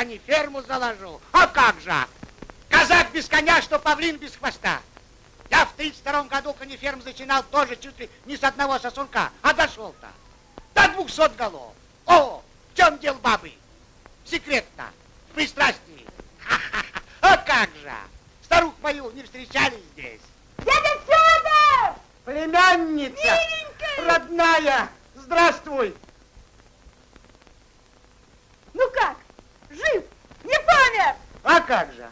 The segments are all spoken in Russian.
змейки! Каниферму заложу, а как же! Казак без коня, что павлин без хвоста! Я в 32 году каниферм зачинал тоже чуть ли не с одного сосунка, а дошел-то до 200 голов. О, в чем дел бабы? Секретно, в пристрастии. А как же? Старух мою не встречали здесь. Дядя Федор! Племянница! Миленькая! Родная! Здравствуй! Ну как? Жив? Не помер? А как же?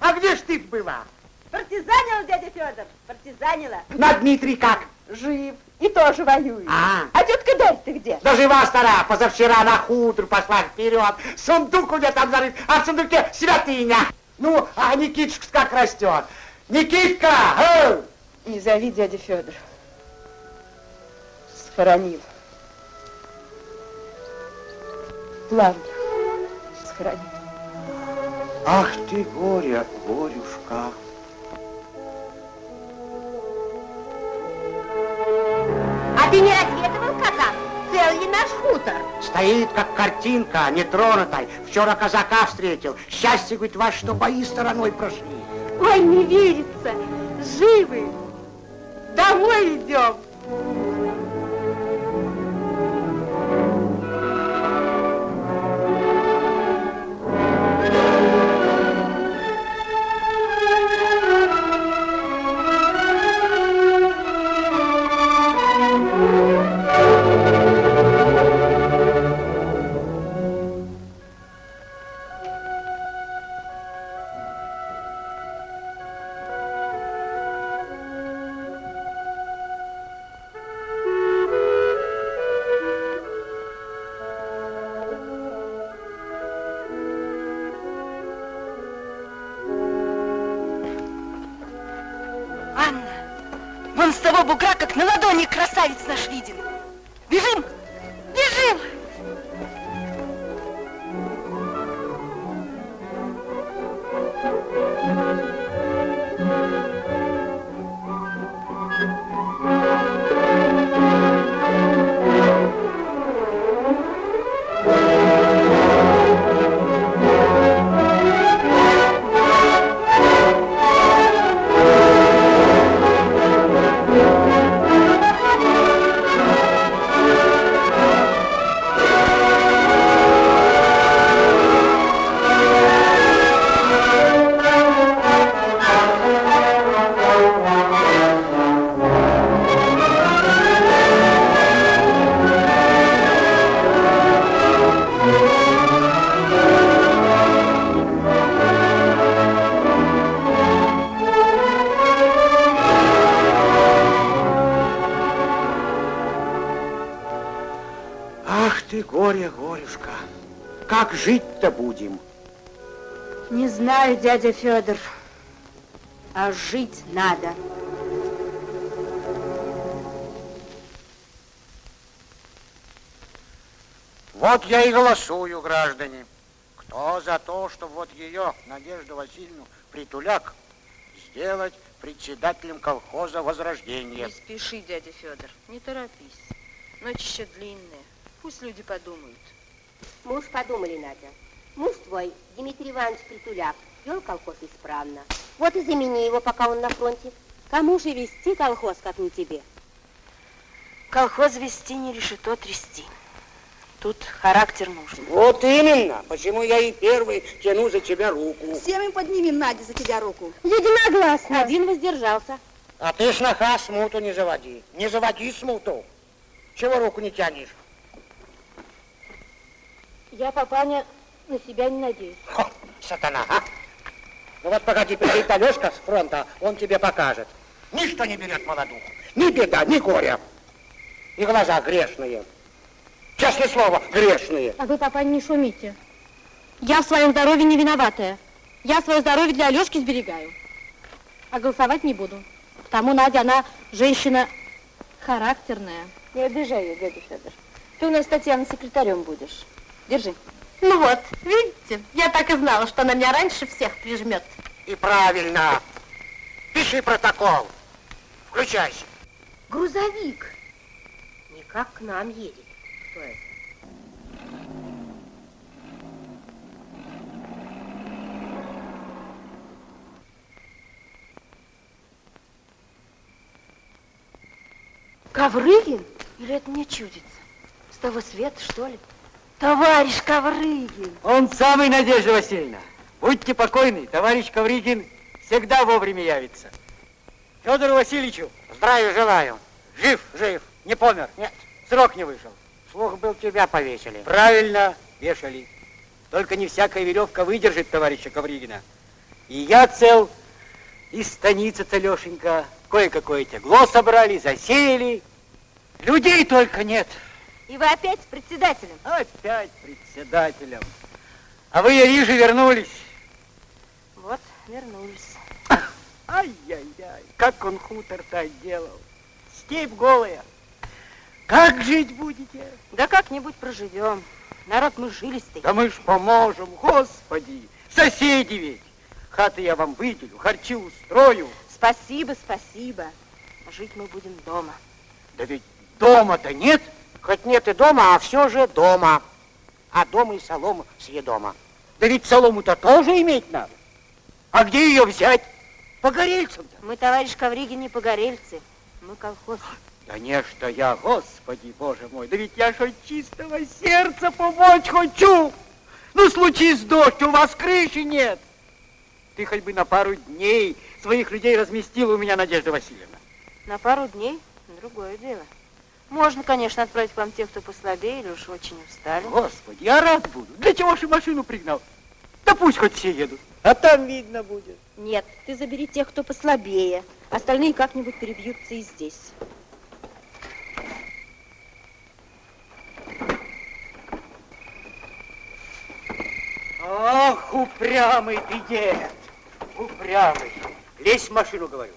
А где ж ты была? Партизанила, дядя Федор, партизанила. На Дмитрий как? Жив. И тоже воюет. А. а тетка Дарь ты где? Да жива стара, позавчера на хутор пошла вперед. Сундук у меня там зарыт, а в сундуке святыня. Ну, а Никитушка как растет. Никитка! Э! Не зови дядя Федор. Схоронил. Плавно схоронил. Ах ты горе, горюшка. ты не разведывал, казак? Цел ли наш хутор? Стоит, как картинка, нетронутой. Вчера казака встретил. Счастье, говорит, вас, что бои стороной прошли. Ой, не верится. Живы. Домой идем. Вон с того бугра, как на ладони красавец наш виден. Бежим! Дядя Федор, а жить надо. Вот я и голосую, граждане. Кто за то, чтобы вот ее, Надежду Васильевну Притуляк, сделать председателем колхоза Возрождения? Не спеши, дядя Федор, не торопись. Ночь еще длинная. Пусть люди подумают. Мы уж подумали, Надя. Муж твой, Дмитрий Иванович Притуляк, вел колхоз исправно. Вот и замени его, пока он на фронте. Кому же вести колхоз, как не тебе? Колхоз вести не решето трясти. Тут характер нужен. Вот именно, почему я и первый тяну за тебя руку. Все мы поднимем, Надя, за тебя руку. Единогласно. Один воздержался. А ты, сноха, смуту не заводи. Не заводи смуту. Чего руку не тянешь? Я, папаня, на себя не надеюсь. Хо, сатана, а? Ну вот погоди, придет Алешка с фронта, он тебе покажет. Ничто не берет молодуху. Ни беда, ни горя. И глаза грешные. Честное слово, грешные. А вы, папа, не шумите. Я в своем здоровье не виноватая. Я свое здоровье для Алешки сберегаю. А голосовать не буду. Потому Надя, она женщина характерная. Не обижай ее, дядя Федор. Ты у нас, Татьяна, секретарем будешь. Держи. Ну вот, видите, я так и знала, что она меня раньше всех прижмет. И правильно. Пиши протокол. Включайся. Грузовик. Никак к нам едет. Кто это? Коврыгин? Или это мне чудится? С того света, что ли? Товарищ Коврыгин! Он самый, Надежда Васильевна. Будьте покойны, товарищ Ковригин всегда вовремя явится. Федору Васильевичу Здравия желаю. жив, жив, не помер. Нет. Срок не вышел. Слух был, тебя повесили. Правильно, вешали. Только не всякая веревка выдержит товарища Ковригина. И я цел, и станица целешенька. Кое-какое тегло собрали, засеяли. Людей только нет. И вы опять с председателем? Опять председателем. А вы, вижу, вернулись. Вот, вернулись. Ай-яй-яй, как он хутор-то отделал. Степь голая. Как жить будете? Да как-нибудь проживем. Народ мы жилистый. Да мы ж поможем, господи. Соседи ведь. Хаты я вам выделю, харчи устрою. Спасибо, спасибо. Жить мы будем дома. Да ведь дома-то нет. Хоть нет и дома, а все же дома. А дома и солома съедома. Да ведь солому-то тоже иметь надо. А где ее взять? По горельцам-то. Мы, товарищ Ковригин, не погорельцы. Мы колхоз. Да не, что я, господи, боже мой, да ведь я ж от чистого сердца помочь хочу. Ну, случись дождь, у вас крыши нет. Ты хоть бы на пару дней своих людей разместила у меня, Надежда Васильевна. На пару дней другое дело. Можно, конечно, отправить к вам тех, кто послабее или уж очень устали. Господи, я рад буду. Для чего же машину пригнал? Да пусть хоть все едут. А там видно будет. Нет, ты забери тех, кто послабее. Остальные как-нибудь перебьются и здесь. Ах, упрямый ты дед. Упрямый. Лезь в машину, говорю.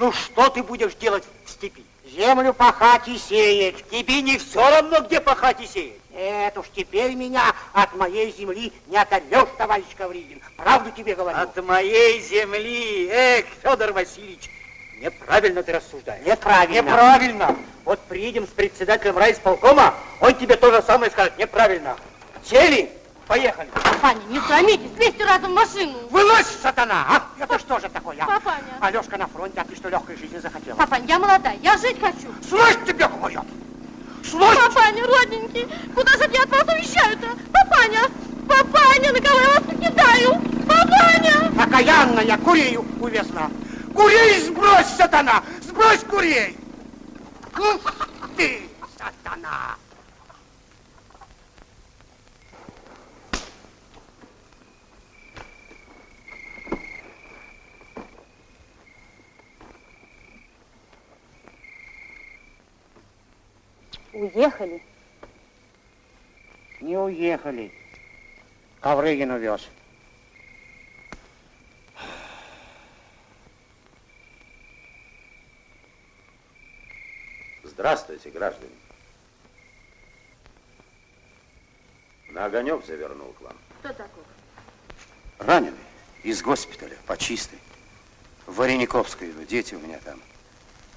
Ну, что ты будешь делать в степи? Землю пахать и сеять. Тебе не все равно, где пахать и сеять. Это уж теперь меня от моей земли не оторвешь, товарищ Ковригин. Правду тебе говорю. От моей земли. Эх, Федор Васильевич, неправильно ты рассуждаешь. Неправильно. Неправильно. Вот приедем с председателем райисполкома, он тебе то же самое скажет. Неправильно. Сели? Поехали. Папаня, не срамитесь, лезьте разом в машину. Вылазь, сатана, а? Это что же такое? а? Папаня. Алешка на фронте, а ты что, легкой жизни захотела? Папаня, я молодая, я жить хочу. Слышь, тебе говорят! Слышь! Папаня, родненький, куда же я от вас уезжаю-то? Папаня, папаня, на кого я вас покидаю? Папаня! Окаянная, курей увезла. Курей сбрось, сатана! Сбрось курей! Ух ты, сатана! Уехали. Не уехали. Коврыгин увез. Здравствуйте, граждане. На огонек завернул к вам. Кто такой? Раненый. Из госпиталя, по чистой. В Варениковскую иду, дети у меня там.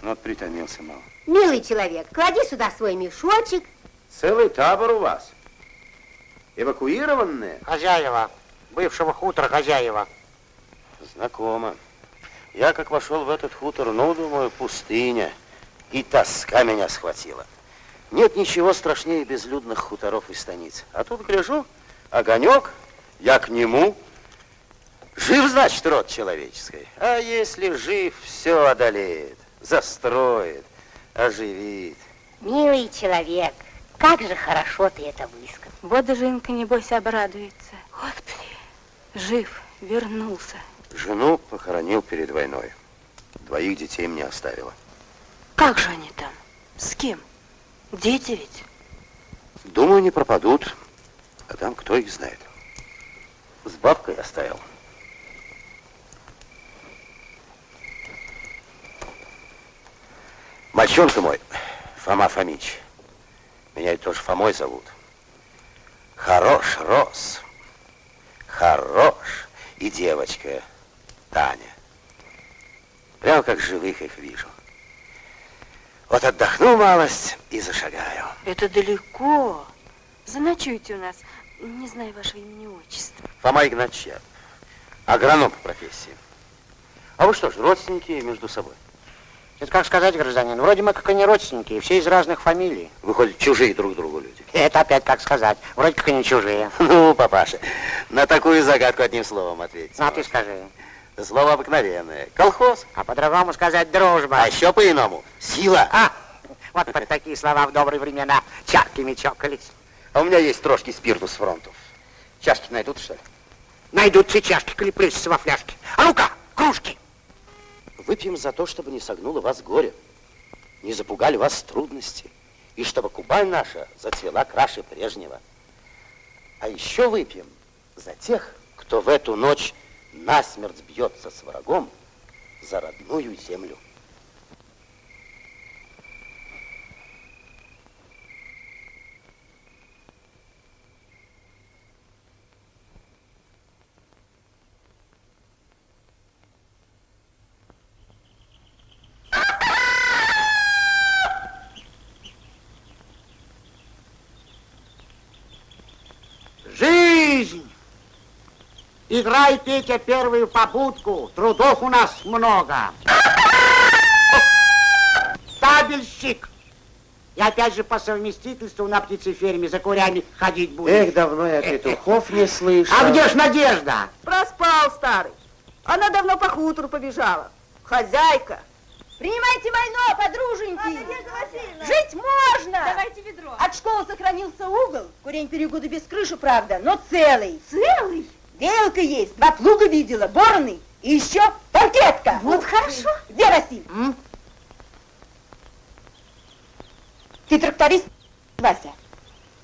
Ну, вот притомился мало. Милый человек, клади сюда свой мешочек. Целый табор у вас. Эвакуированные? Хозяева, бывшего хутора хозяева. Знакомо. Я как вошел в этот хутор, ну, думаю, пустыня. И тоска меня схватила. Нет ничего страшнее безлюдных хуторов и станиц. А тут гляжу, огонек, я к нему. Жив, значит, род человеческий. А если жив, все одолеет, застроит, оживит. Милый человек, как же хорошо ты это высказал. Вот даже Инка, небось, обрадуется. Господи, жив, вернулся. Жену похоронил перед войной. Двоих детей мне оставила. Как же они там? С кем? Дети ведь? Думаю, не пропадут. А там кто их знает. С бабкой оставил. Мальчонка мой, Фома Фомич. Меня ведь тоже Фомой зовут. Хорош рос. Хорош. И девочка Таня. Прямо как живых их вижу. Вот отдохну малость и зашагаю. Это далеко. Заночуйте у нас. Не знаю вашего имени и отчества. Фома Игнатьев. Агроном по профессии. А вы что ж, родственники между собой? Это как сказать, гражданин, вроде мы как и не родственники, все из разных фамилий. Выходят, чужие друг другу люди. Это опять как сказать, вроде как и не чужие. Ну, папаша, на такую загадку одним словом ответить. Ну, а ты скажи. Слово обыкновенное. Колхоз. А по-другому сказать дружба. А еще по-иному. Сила. А, вот под такие слова в добрые времена чарками чокались. А у меня есть трошки спирту с фронтов. Чашки найдут, что ли? Найдут все чашки, коли плещутся во фляжке. А ну-ка, кружки. Выпьем за то, чтобы не согнуло вас горе, не запугали вас трудности, и чтобы Кубань наша зацвела краше прежнего. А еще выпьем за тех, кто в эту ночь насмерть бьется с врагом за родную землю. Жизнь! Играй, Петя, первую попутку. Трудов у нас много. Табельщик! И опять же по совместительству на птицеферме за курями ходить будешь. Эх, давно я петухов не слышал. А где ж Надежда? Проспал, старый. Она давно по хутору побежала. Хозяйка. Принимайте войну, подруженьки. Жить можно. Давайте ведро. От школы сохранился угол. Курень перегода без крыши, правда, но целый. Целый? Белка есть, два плуга видела, бороны и еще паркетка. Вот хорошо. Где Василий? М? Ты тракторист, Вася?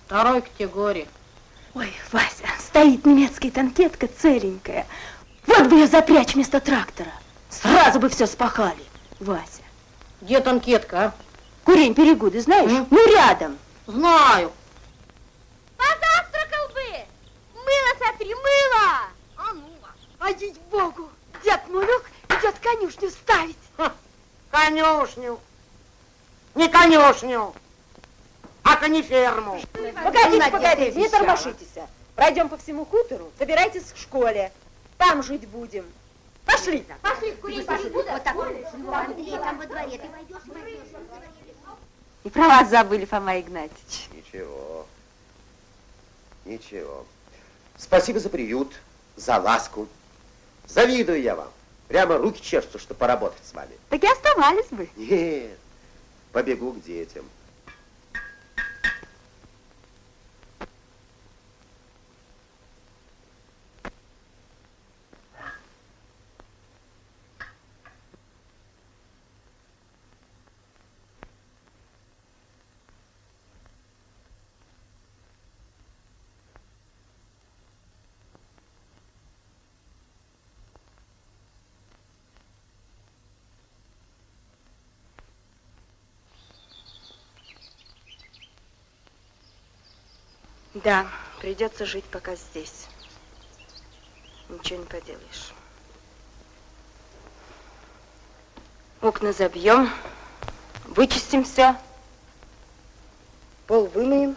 Второй категории. Ой, Вася, стоит немецкая танкетка целенькая. Вот бы ее запрячь вместо трактора. Сразу бы все спахали. Вася, Где танкетка, а? курень перегоды знаешь? М? Ну, рядом. Знаю. Позавтракал бы! Мыло сотри, мыло! А ну, а богу, дед Мулюк идет конюшню ставить. Конюшню. Не конюшню, а кониферму. Погодите, погодите, не тормошитесь. Пройдем по всему хутору, собирайтесь к школе. Там жить будем. Пошли там. Пошли в курить перегуда. Вот так. Андрей, там во дворе. Ты войдешь, войдешь. И про вас забыли, Фома Игнатьевич. Ничего. Ничего. Спасибо за приют, за ласку. Завидую я вам. Прямо руки чешутся, что поработать с вами. Так и оставались бы. Нет, побегу к детям. Да, придется жить пока здесь. Ничего не поделаешь. Окна забьем, вычистим все, пол вымоем.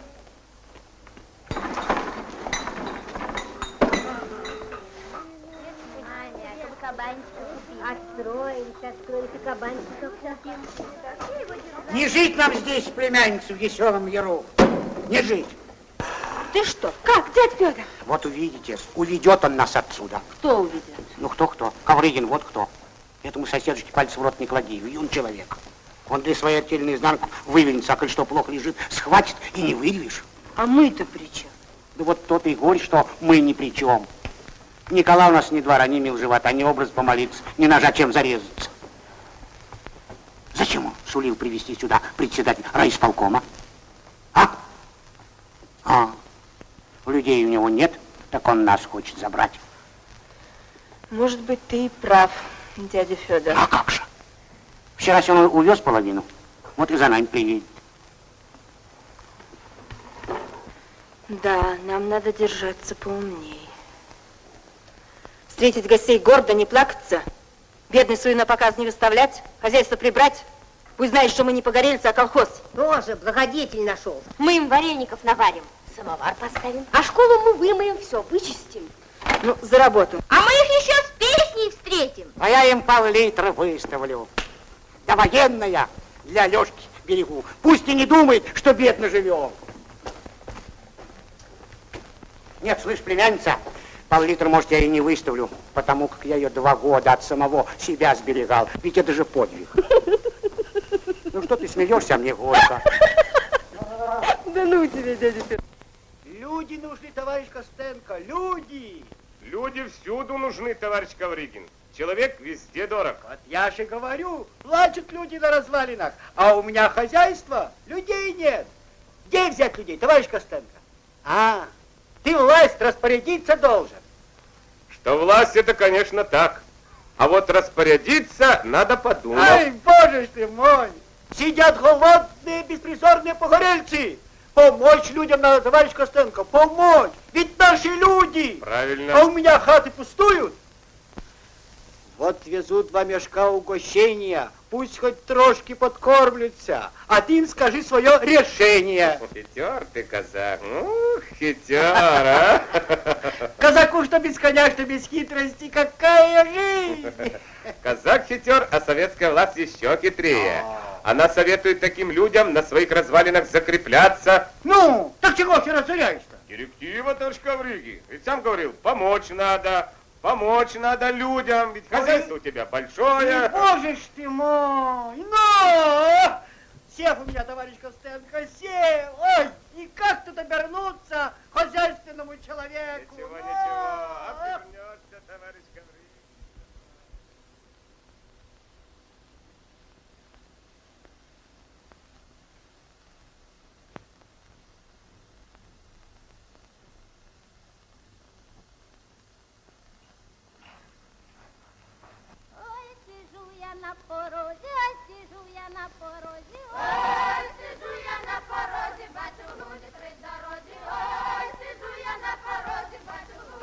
Не жить нам здесь, племянница, в веселом яру. Не жить. Ты что? Как, дядь Федор? Вот увидите, уведет он нас отсюда. Кто увидит? Ну кто-кто? Коврыгин, вот кто. Этому соседушке пальцы в рот не клади, юн человек. Он для своей артельной изнанку вывернется, а коль что плохо лежит, схватит и не вырвешь. А мы-то при чем? Да вот тот и говорит, что мы ни при чем. Николай у нас ни двора, ни мил живота, ни образ помолиться, ни ножа чем зарезаться. Зачем он сулил привести сюда председатель райисполкома? А? А, людей у него нет, так он нас хочет забрать. Может быть, ты и прав, дядя Федор. А как же? Вчера он увез половину, вот и за нами приедет. Да, нам надо держаться поумнее. Встретить гостей гордо, не плакаться, бедный свою на показ не выставлять, хозяйство прибрать. Пусть знает, что мы не погорельцы, а колхоз. Тоже благодетель нашел. Мы им вареников наварим, самовар поставим, а школу мы вымоем, все, вычистим. Ну, за работу. А мы их еще с песней встретим. А я им пол-литра выставлю. Да военная для Лешки берегу. Пусть и не думает, что бедно живем. Нет, слышь, племянница, пол-литра, может, я и не выставлю, потому как я ее два года от самого себя сберегал. Ведь это же подвиг. Ну что ты смеешься, а мне горько. Да ну тебе, дядя Федор. Люди нужны, товарищ Костенко, люди! Люди всюду нужны, товарищ Ковригин. Человек везде дорог. Вот я же говорю, плачут люди на развалинах, а у меня хозяйство, людей нет. Где взять людей, товарищ Костенко? А, ты власть распорядиться должен. Что власть это, конечно, так. А вот распорядиться надо подумать. Ай, боже ж ты мой! Сидят голодные, беспризорные погорельцы. Помочь людям надо, товарищ Костенко, помочь. Ведь наши люди. Правильно. А у меня хаты пустуют. Вот везут два мешка угощения. Пусть хоть трошки подкормлются. А ты им скажи свое решение. Хитер ты, казак. Ух, хитер, а? Казаку, что без коня, что без хитрости, какая жизнь! Казак хитер, а советская власть еще хитрее. Она советует таким людям на своих развалинах закрепляться. Ну, так чего ты разоряешь-то? Директива, товарищ Ковриги. Ведь сам говорил, помочь надо, помочь надо людям, ведь хозяйство у тебя большое. Боже ж ты мой! Ну! Сев у меня, товарищ Костенко, сев! Ой, и как тут обернуться хозяйственному человеку? Ничего, Ну! ничего, обернется,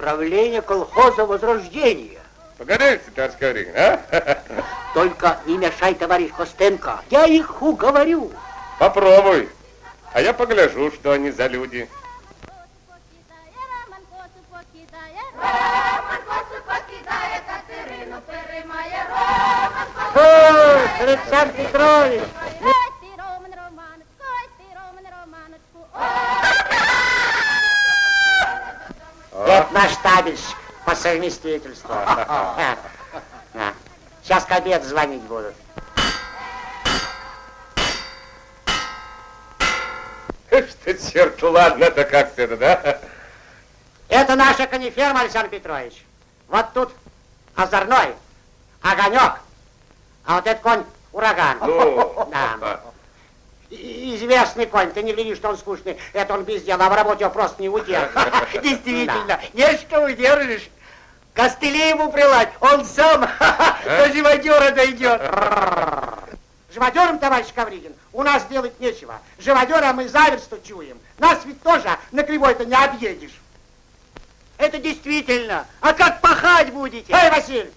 Правление колхоза Возрождения. Погодите, товарищ Ковригин, а? Только не мешай, товарищ Костенко, я их уговорю. Попробуй. А я погляжу, что они за люди. Покидає, Роман косу Да. Сейчас к обеду звонить будут. Что, черт, ладно-то как-то это, да? Это наша кониферма, Александр Петрович. Вот тут озорной, огонек, а вот этот конь ураган. Ну, Да. Известный конь, ты не видишь, что он скучный. Это он без дела, а в работе его просто не удержишь. Действительно, не что удержишь. Костыли ему прилать, он сам до живодера дойдет. Живодером, товарищ Ковригин, у нас делать нечего. Живодера мы заверсту чуем. Нас ведь тоже на кривой-то не объедешь. Это действительно. А как пахать будете? Эй, Василий,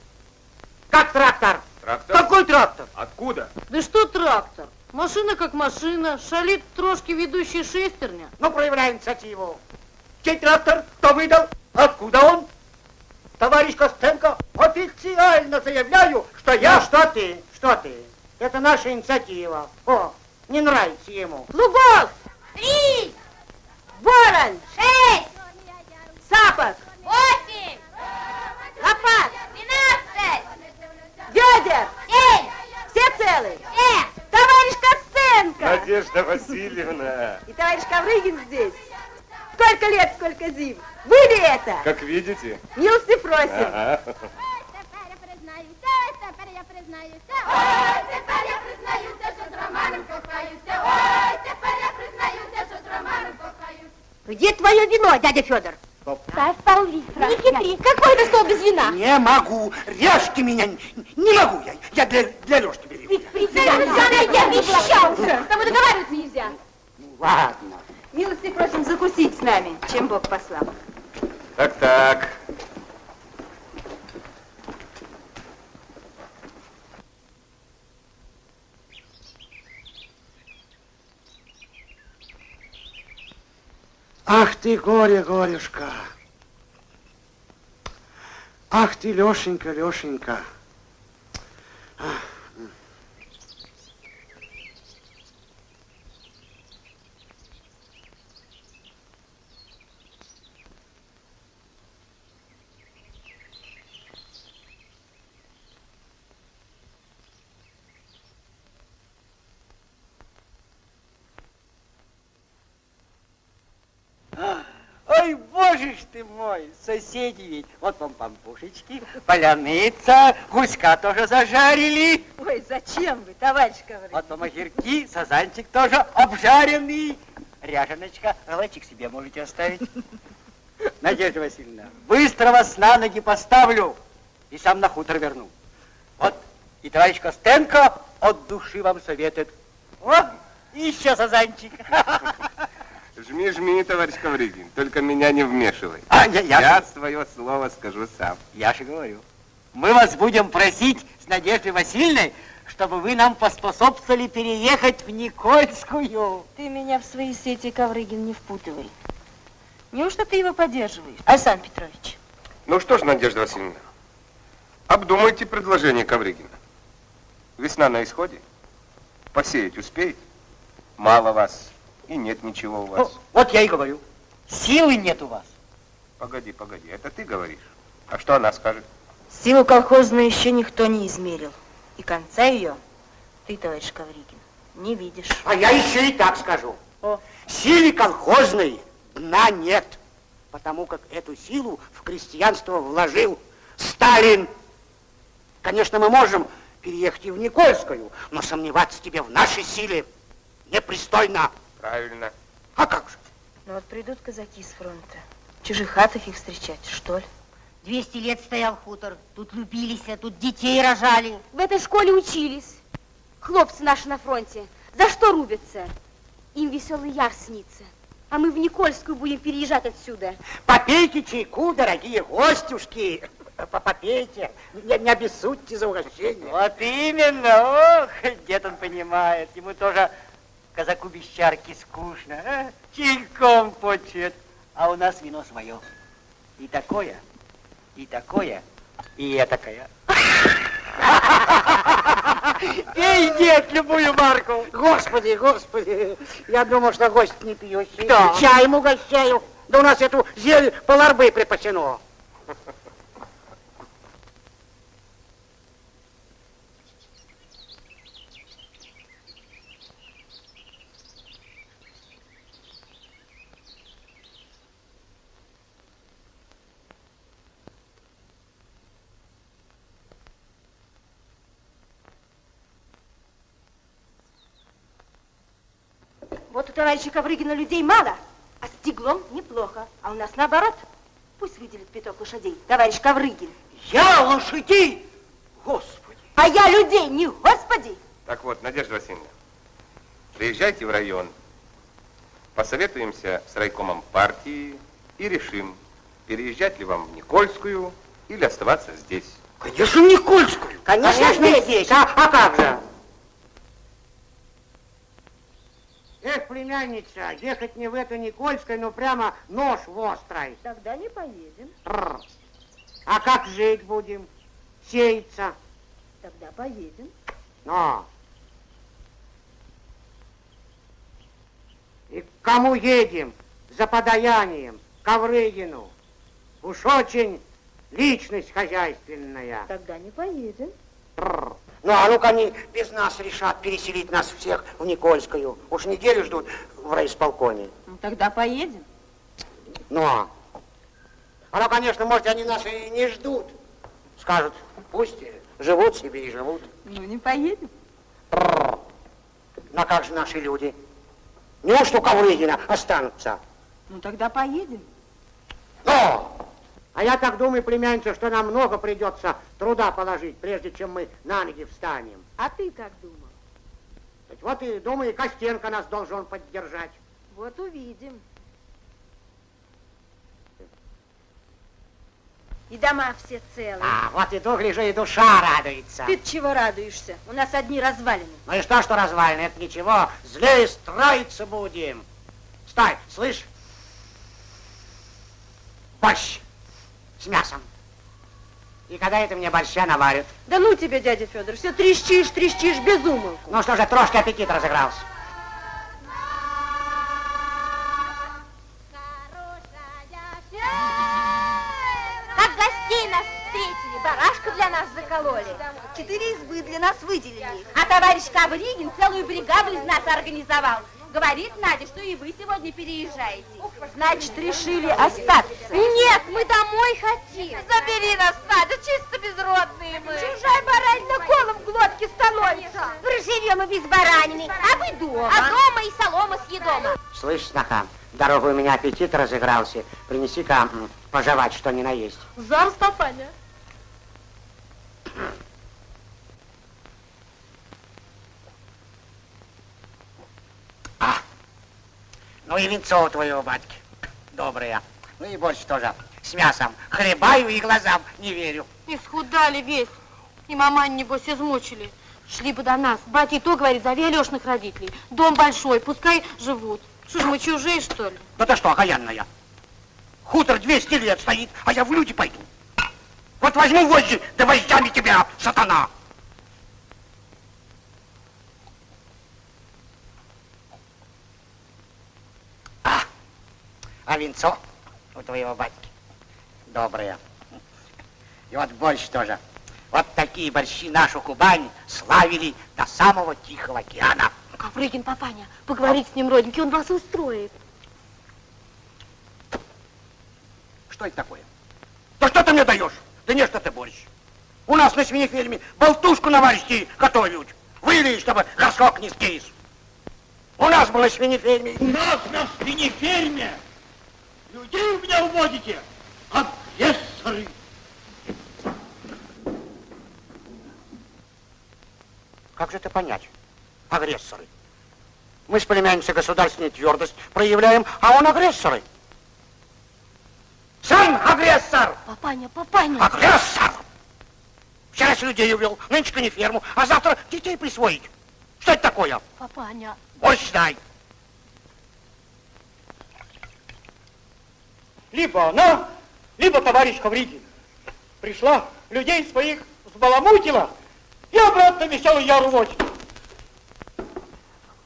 как трактор? Трактор? Какой трактор? Откуда? Да что трактор? Машина как машина, шалит трошки ведущий шестерня. Ну, проявляй инициативу. Чей трактор? Кто выдал? Откуда он? Товарищ Костенко, официально заявляю, что я... Ну, что ты, что ты? Это наша инициатива. О, не нравится ему. Лубов! Три, Ворон! шесть, Сапог! восемь, Лопат! двенадцать, Ведер! семь, Все целы? все. Товарищ Костенко! Надежда Васильевна, И товарищ Коврыгин здесь. Сколько лет, сколько зим. Вы ли это? как видите. Милости просим. Ага. Где твое вино, дядя Федор? Ставь пол-литра. Не хитри. Какой это стол без вина? Не могу, режьте меня, не могу я, я для, для Лешки беру. я обещался. С тобой договариваться нельзя. Ну, ладно. Милости просим закусить с нами, чем Бог послал. Так, так. Ах ты, горе, горюшка. Ах ты, Лешенька, Лешенька. Ах. Ж ты мой, соседи ведь. Вот вам пампушечки, поляныца, гуська тоже зажарили. Ой, зачем вы, товарищ Коврыгин? Вот вам огурки, сазанчик тоже обжаренный. Ряженочка, галачик себе можете оставить. Надежда Васильевна, быстро вас на ноги поставлю и сам на хутор верну. Вот и товарищ Костенко от души вам советует. Вот, и еще сазанчик. Жми, жми, товарищ Ковригин, только меня не вмешивай. А, я, я, Я свое слово скажу сам. я же говорю. Мы вас будем просить с Надеждой Васильевной, чтобы вы нам поспособствовали переехать в Никольскую. Ты меня в свои сети, Коврыгин, не впутывай. Неужто ты его поддерживаешь, Александр Петрович? Ну что ж, Надежда Васильевна, обдумайте предложение Ковригина. Весна на исходе. Посеять успеете? Мало вас. И нет ничего у вас. Ну, вот я и говорю. Силы нет у вас. Погоди, погоди, это ты говоришь. А что она скажет? Силу колхозную еще никто не измерил. И конца ее ты, товарищ Ковригин, не видишь. А я еще и так скажу. О. Силе колхозной дна нет, потому как эту силу в крестьянство вложил Сталин. Конечно, мы можем переехать и в Никольскую, но сомневаться тебе в нашей силе непристойно. Правильно. А как же? Ну вот придут казаки с фронта. В чужих хатах их встречать, что ли? 200 лет стоял хутор. Тут любились, а тут детей рожали. В этой школе учились. Хлопцы наши на фронте. За что рубятся? Им веселый яр снится. А мы в Никольскую будем переезжать отсюда. Попейте чайку, дорогие гостюшки. Попейте, не, не обессудьте за угощение. Вот именно. Ох, дед он понимает. Ему тоже казаку без чарки скучно. а? Чайком почет. А у нас вино свое. И такое, и такое, и этакое. Пей, дед, любую марку. Господи, господи, я думал, что гость не пьющий. Кто? Чаем угощаю. Да у нас эту зелень поларбы припасено. Вот у товарища Коврыгина людей мало, а с Теглом неплохо. А у нас наоборот. Пусть выделит пяток лошадей, товарищ Коврыгин. Я лошадей? Господи. А я людей, не господи. Так вот, Надежда Васильевна, приезжайте в район, посоветуемся с райкомом партии и решим, переезжать ли вам в Никольскую или оставаться здесь. Конечно, в Никольскую. Конечно, здесь. А, а как же? Эх, племянница, ехать не в эту Никольскую, но прямо нож в острой. Тогда не поедем. Тррр. А как жить будем? Сеяться. Тогда поедем. Но. И к кому едем? За подаянием. Коврыгину. Уж очень личность хозяйственная. Тогда не поедем. Бррр. Ну, а ну-ка они без нас решат переселить нас всех в Никольскую. Уж неделю ждут в райисполкоме. Ну, тогда поедем. Ну, а ну, конечно, может, они нас и не ждут. Скажут, пусть живут себе и живут. Ну, не поедем. Бррр. Ну, а как же наши люди? Неужто у Коврыгина останутся? Ну, тогда поедем. Но! А я так думаю, племянница, что нам много придется труда положить, прежде чем мы на ноги встанем. А ты как думал? Так вот и думаю, и Костенко нас должен поддержать. Вот увидим. И дома все целые. А, вот иду, гляжу, и душа радуется. Ты чего радуешься? У нас одни развалины. Ну и что, что развалины? Это ничего. Злее строиться будем. Стой, слышь? Борщ с мясом. И когда это мне борща наварят? Да ну тебе, дядя Федор, все трещишь, трещишь без умолку. Ну что же, трошки аппетит разыгрался. Как гостей нас встретили, барашка для нас закололи. Четыре избы для нас выделили. А товарищ Ковригин целую бригаду из нас организовал. Говорит Надя, что и вы сегодня переезжаете. Значит, решили остаться. Нет, мы домой хотим. Забери нас, Надя, чисто безродные мы. Чужая баранина колом в глотке становится. Проживем и без баранины, а вы дома. А дома и солома съедома. Слышь, сноха, дорогой у меня аппетит разыгрался. Принеси-ка пожевать, что ни на есть. Зараз, ну и венцо у твоего батьки. Доброе. Ну и больше тоже. С мясом. Хлебаю и глазам не верю. Исхудали весь. И мамань, небось, измучили. Шли бы до нас. Батя и то говорит, зови Алешных родителей. Дом большой, пускай живут. Что ж мы чужие, что ли? Да ты что, окаянная? Хутор 200 лет стоит, а я в люди пойду. Вот возьму вожжи, да вождями тебя, сатана. А венцо у твоего батьки доброе. И вот больше тоже. Вот такие борщи нашу Кубань славили до самого Тихого океана. Коврыгин, папаня, поговорить с ним, родненький, он вас устроит. Что это такое? Да что ты мне даешь? Да не, что ты борщ. У нас на свинеферме болтушку на варежке готовят. Выли, чтобы горшок не скис. У нас было свинеферме. У нас на свинеферме людей у меня уводите, агрессоры. Как же это понять? Агрессоры. Мы с племянницей государственную твердость проявляем, а он агрессоры. Сам агрессор! Папаня, папаня. Агрессор! Вчера с людей увел, нынче не ферму, а завтра детей присвоить. Что это такое? Папаня. Борщ дай. Либо она, либо товарищ Ковригин. Пришла, людей своих взбаламутила и обратно веселый яр уводит.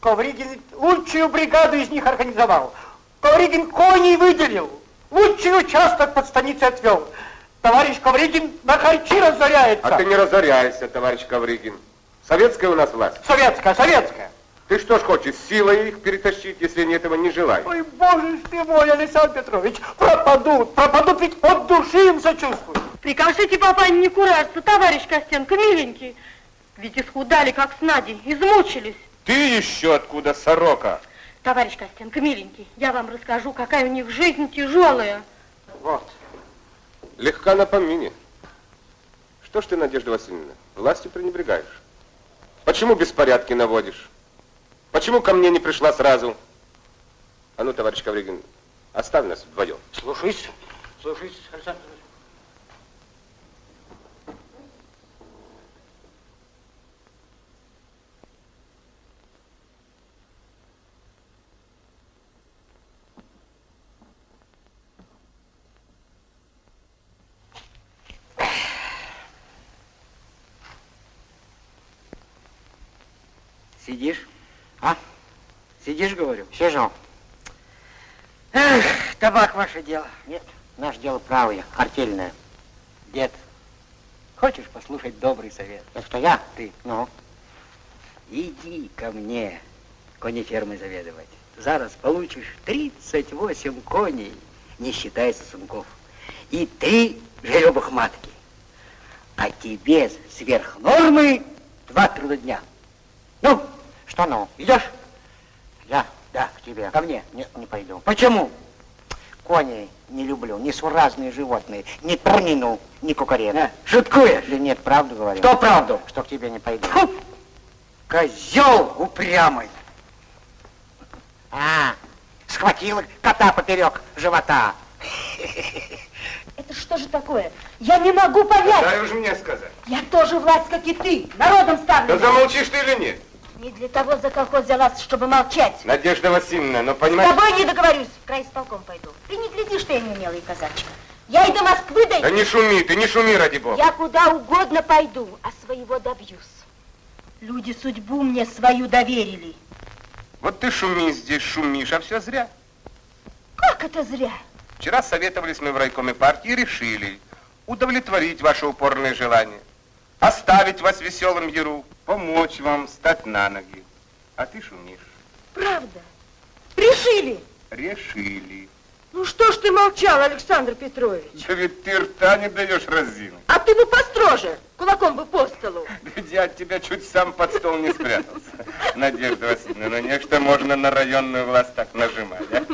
Ковригин лучшую бригаду из них организовал. Ковригин коней выделил, лучший участок под станицей отвел. Товарищ Ковригин на харчи разоряется. А ты не разоряйся, товарищ Ковригин. Советская у нас власть. Советская, советская. Ты что ж хочешь, силой их перетащить, если они этого не желают? Ой, боже ты мой, Александр Петрович, пропадут, пропадут, ведь от души им сочувствую. Прикажите, папаня, не куражиться, товарищ Костенко, миленький. Ведь исхудали, как с Надей, измучились. Ты еще откуда, сорока? Товарищ Костенко, миленький, я вам расскажу, какая у них жизнь тяжелая. Вот. Легка на помине. Что ж ты, Надежда Васильевна, властью пренебрегаешь? Почему беспорядки наводишь? Почему ко мне не пришла сразу? А ну, товарищ Ковригин, оставь нас вдвоем. Слушаюсь. Слушаюсь, Александр Сидишь? А? Сидишь, говорю? Сижу. Эх, табак ваше дело. Нет, наше дело правое, артельное. Дед, хочешь послушать добрый совет? Это я? Ты. Ну? Иди ко мне конефермой заведовать. Зараз получишь 38 коней, не считая сосунков, и три жеребых матки. А тебе сверх нормы два труда дня. Ну, что ну, идешь? Я? Да, к тебе. Ко мне? Нет, не пойду. Почему? Кони не люблю, несуразные животные, ни турнину, ни кукарена. А, шуткуешь? Или нет, правду говорю? Что правду? Что к тебе не пойду. Фу! Козел упрямый. А, схватила кота поперек живота. Это что же такое? Я не могу понять. Дай уж мне сказать. Я тоже власть, как и ты, народом ставлю. Да замолчишь ты или нет? Не для того за колхоз взялась, чтобы молчать. Надежда Васильевна, но С понимаешь... тобой не договорюсь, в край с полком пойду. Ты не гляди, что я не умелый казачка. Я и до Москвы дойду. Да не шуми, ты не шуми, ради бога. Я куда угодно пойду, а своего добьюсь. Люди судьбу мне свою доверили. Вот ты шуми здесь, шумишь, а все зря. Как это зря? Вчера советовались мы в райкоме партии и решили удовлетворить ваше упорное желание, оставить вас в веселом яру, помочь вам стать на ноги. А ты шумишь. Правда? Решили? Решили. Ну что ж ты молчал, Александр Петрович? Да ведь ты рта не даешь разину. А ты бы построже, кулаком бы по столу. Ведь я от тебя чуть сам под стол не спрятался. Надежда Васильевна, ну нечто можно на районную власть так нажимать, а?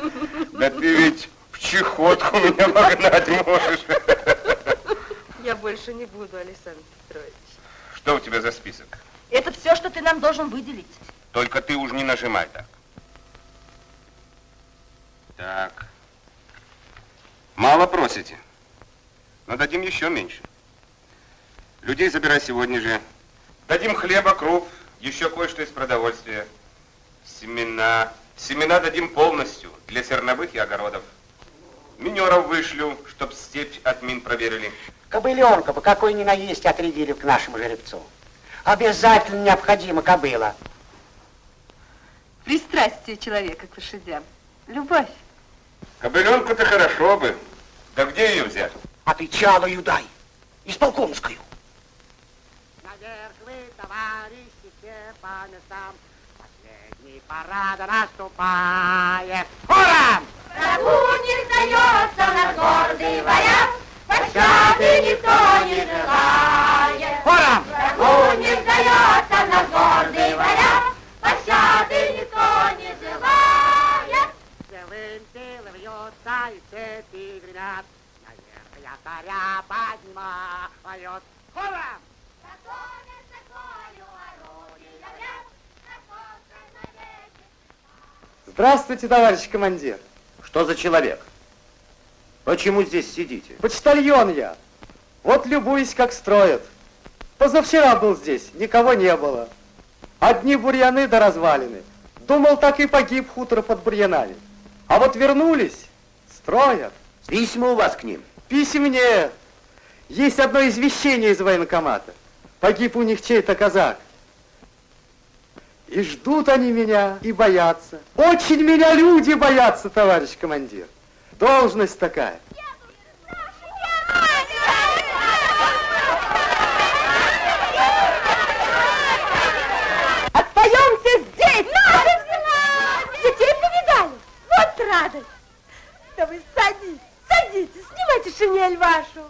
Да ты ведь в чехотку меня вогнать можешь. Я больше не буду, Александр Петрович. Что у тебя за список? Это все, что ты нам должен выделить. Только ты уж не нажимай так. Так. Мало просите. Но дадим еще меньше. Людей забирай сегодня же. Дадим хлеба, круп, еще кое-что из продовольствия. Семена. Семена дадим полностью для зерновых и огородов. Минеров вышлю, чтоб степь от мин проверили. Кобыленка бы какой ни наесть отрядили к нашему жеребцу. Обязательно необходимо кобыла. Пристрастие человека к лошадям. Любовь. Кобыленку-то хорошо бы. Да где ее взять? А ты чалую дай. Исполкомскую. Наверх вы, товарищи, все по местам. Последний парада наступает. Ура! Врагу не сдается наш гордый варяг, Пощады никто не желает. Ура! Врагу не сдается наш гордый варяг, Пощады никто не желает. Целым телом вьется и цепи гремят. Наверх якоря На конской навеки. Здравствуйте, товарищ командир. Что за человек? Почему здесь сидите? Почтальон я. Вот любуюсь, как строят. Позавчера был здесь, никого не было. Одни бурьяны да развалины. Думал, так и погиб хутор под бурьянами. А вот вернулись, строят. Письма у вас к ним? Писем нет. Есть одно извещение из военкомата. Погиб у них чей-то казак. И ждут они меня, и боятся. Очень меня люди боятся, товарищ командир. Должность такая. Отпоемся здесь! Детей повидали? Вот радость! Да вы садитесь, садитесь, снимайте шинель вашу.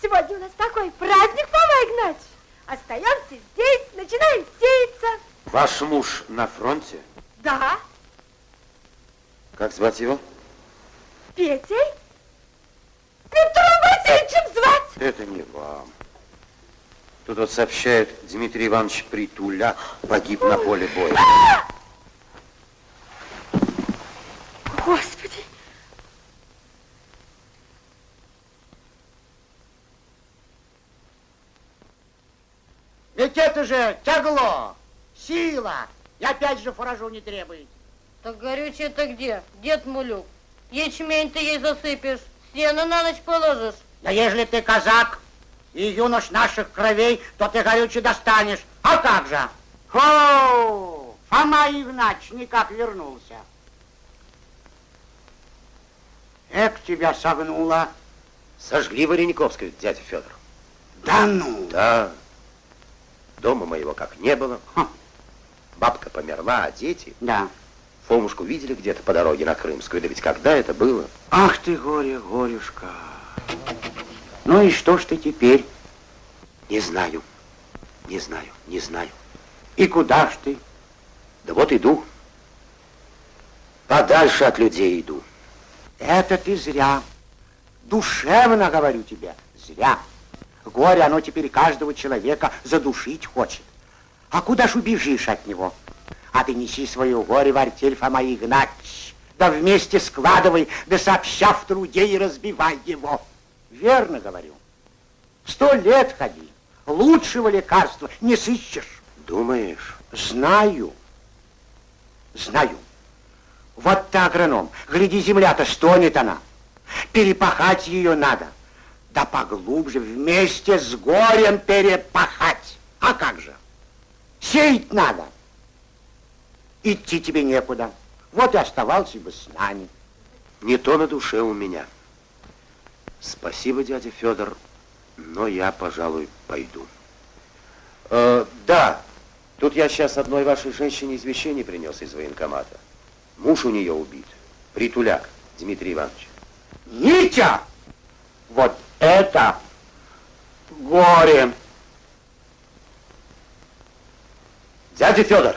Сегодня у нас такой праздник, Фома Игнатьевич. Остаемся здесь, начинаем сеяться. Ваш муж на фронте? Да, Как звать его? Петей? Петром Васильевичем звать. Это не вам. Тут вот сообщает Дмитрий Иванович Притуля погиб на поле боя. Господи! Ведь это же тягло, сила. И опять же фуражу не требует. Так горючее-то где? Дед Мулюк. Ячмень ты ей засыпешь, сено на ночь положишь. Да ежели ты казак и юнош наших кровей, то ты горючий достанешь. А как же? Хо! Фома Игнач никак вернулся. Эк, тебя согнуло. Сожгли Варениковскую, дядя Федор. Да ну? Да. Дома моего как не было. Ха. Бабка померла, а дети... Да. Фомушку видели где-то по дороге на Крымскую. Да ведь когда это было? Ах ты, горе, горюшка. Ну и что ж ты теперь? Не знаю. Не знаю, не знаю. И куда ж ты? Да вот иду. Подальше от людей иду. Это ты зря. Душевно говорю тебе, зря. Горе, оно теперь каждого человека задушить хочет. А куда ж убежишь от него? А ты неси свое горе в артель Фома Игнатьевич. Да вместе складывай, да сообща в труде и разбивай его. Верно говорю. Сто лет ходи. Лучшего лекарства не сыщешь. Думаешь? Знаю. Знаю. Вот ты агроном. Гляди, земля-то стонет она. Перепахать ее надо. Да поглубже, вместе с горем перепахать. А как же? Сеять надо. Идти тебе некуда. Вот и оставался бы с нами. Не то на душе у меня. Спасибо, дядя Федор, но я, пожалуй, пойду. Э, да, тут я сейчас одной вашей женщине извещение принес из военкомата. Муж у нее убит. Притуляк Дмитрий Иванович. Митя! Вот это горе! Дядя Федор!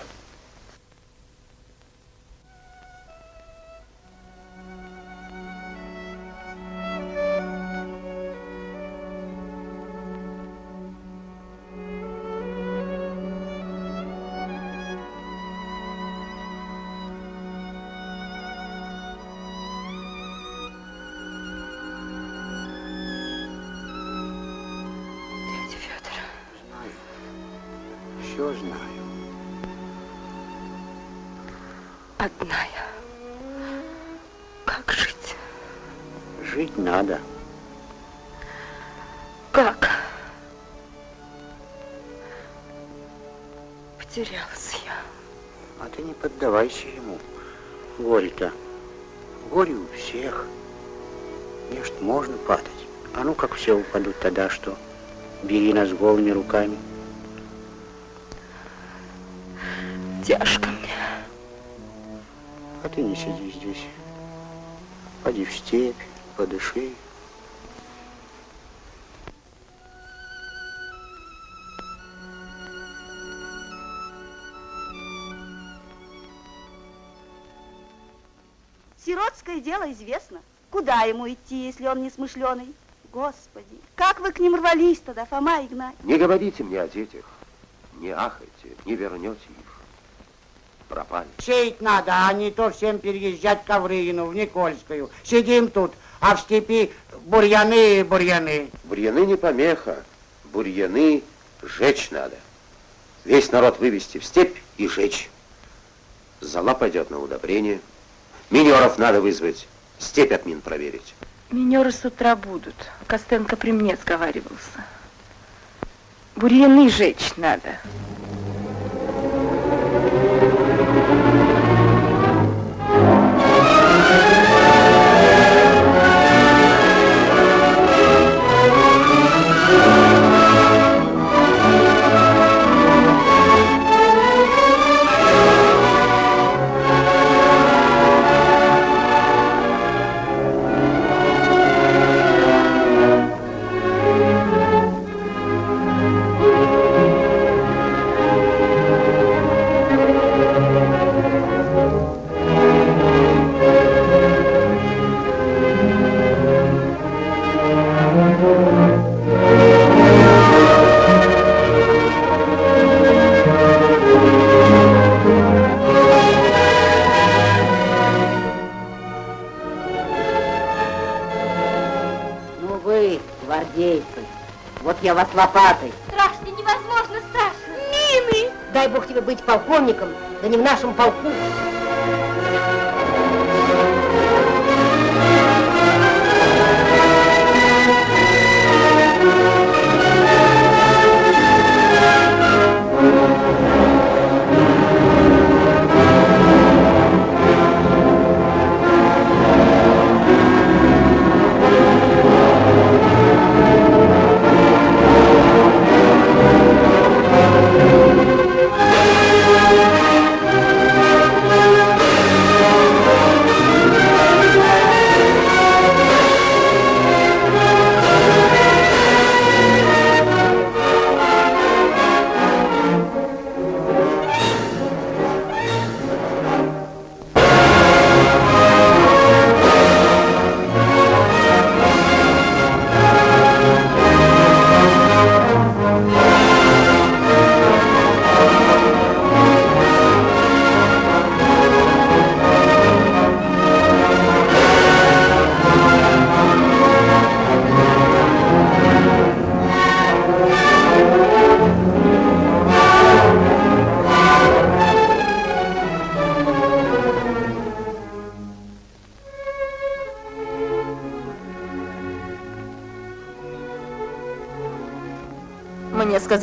Тогда что? Бери нас голыми руками. Тяжко мне. А ты не сиди здесь. Поди в степь, подыши. Сиротское дело известно. Куда ему идти, если он не смышленый? Господи, как вы к ним рвались тогда, Фома Игнатьевич? Не говорите мне о детях. Не ахайте, не вернете их. Пропали. Сеять надо, а не то всем переезжать к Коврыгину, в Никольскую. Сидим тут, а в степи бурьяны и бурьяны. Бурьяны не помеха. Бурьяны жечь надо. Весь народ вывести в степь и жечь. Зала пойдет на удобрение. Минеров надо вызвать. Степь от мин проверить. Минеры с утра будут. Костенко при мне сговаривался. Бурьяны жечь надо. Вас лопатой. Страшно, невозможно страшно. Мины! Дай бог тебе быть полковником, да не в нашем полку.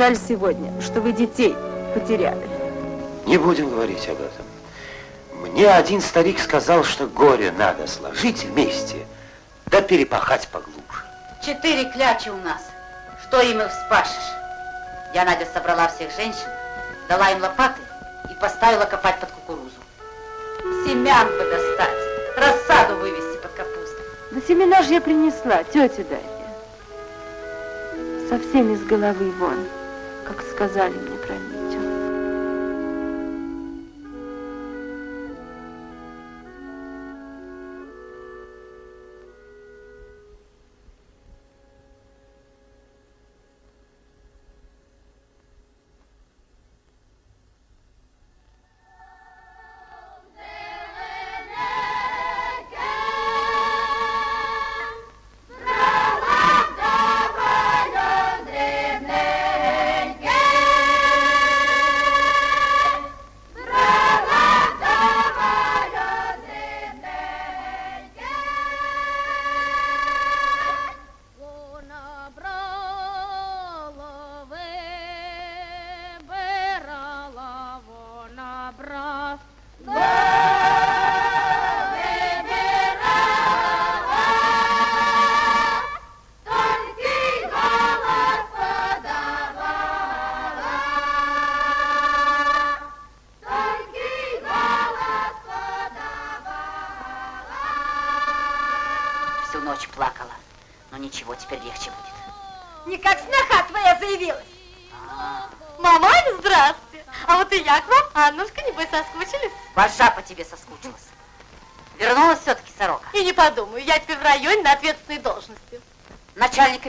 Сказали сегодня, что вы детей потеряли. Не будем говорить об этом. Мне один старик сказал, что горе надо сложить вместе, да перепахать поглубже. Четыре клячи у нас. Что им их вспашешь? Я, Надя, собрала всех женщин, дала им лопаты и поставила копать под кукурузу. Семян бы достать, рассаду вывести под капусту. Да семена же я принесла, тетя Дарья. Совсем из головы вон, как сказали. мне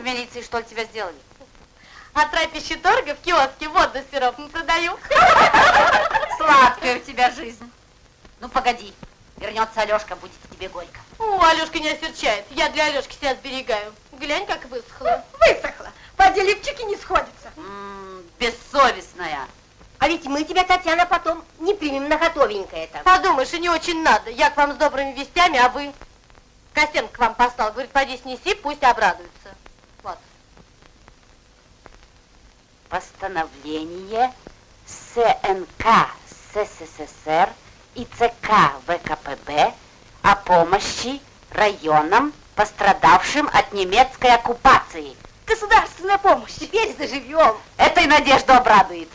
милиции что ли тебя сделали? А трапеще торга в киоске воду с сиропом продаю. Сладкая у тебя жизнь. Ну, погоди. Вернется Алешка, будет тебе горько. О, Алешка не осерчает. Я для Алешки себя сберегаю. Глянь, как высохла. Высохла. Поди липчики не сходятся. М, бессовестная. А ведь мы тебя, Татьяна, потом не примем на готовенькое это. Подумаешь, и не очень надо. Я к вам с добрыми вестями, а вы? Костенко к вам послал. Говорит, поди снеси, пусть обрадуется. Вот. Постановление СНК СССР и ЦК ВКПБ о помощи районам, пострадавшим от немецкой оккупации. Государственная помощь. Теперь заживем. Этой надежду обрадует.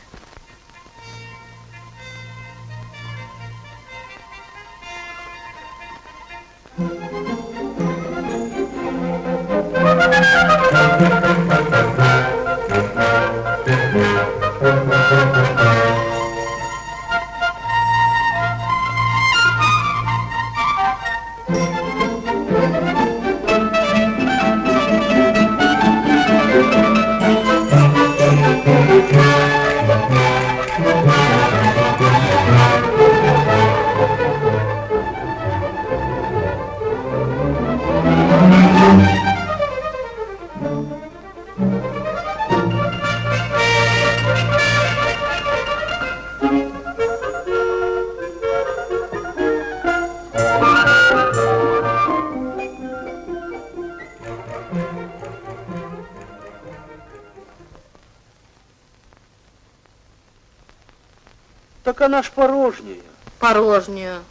Так она ж порожняя. Порожнюю.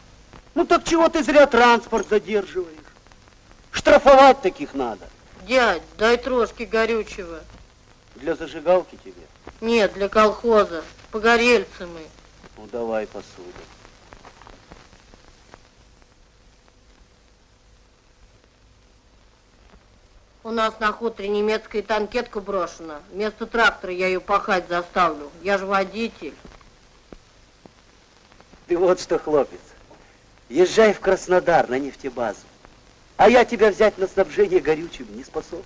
Ну так чего ты зря транспорт задерживаешь? Штрафовать таких надо. Дядь, дай трошки горючего. Для зажигалки тебе. Нет, для колхоза. Погорельцы мы. Ну давай посуду. У нас на хуторе немецкая танкетка брошена. Вместо трактора я ее пахать заставлю. Я же водитель. Ты вот что, хлопец, езжай в Краснодар на нефтебазу, а я тебя взять на снабжение горючим не способен.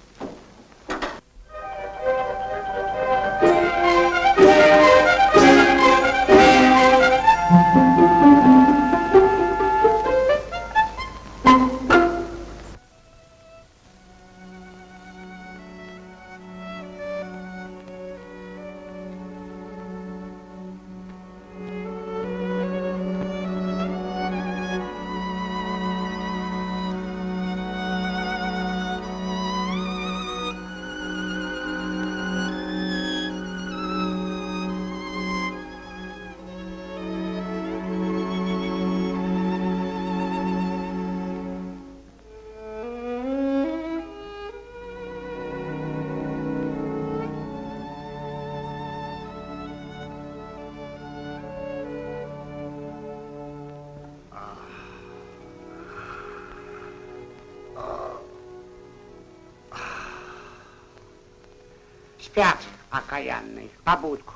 Спят окаянные, побудку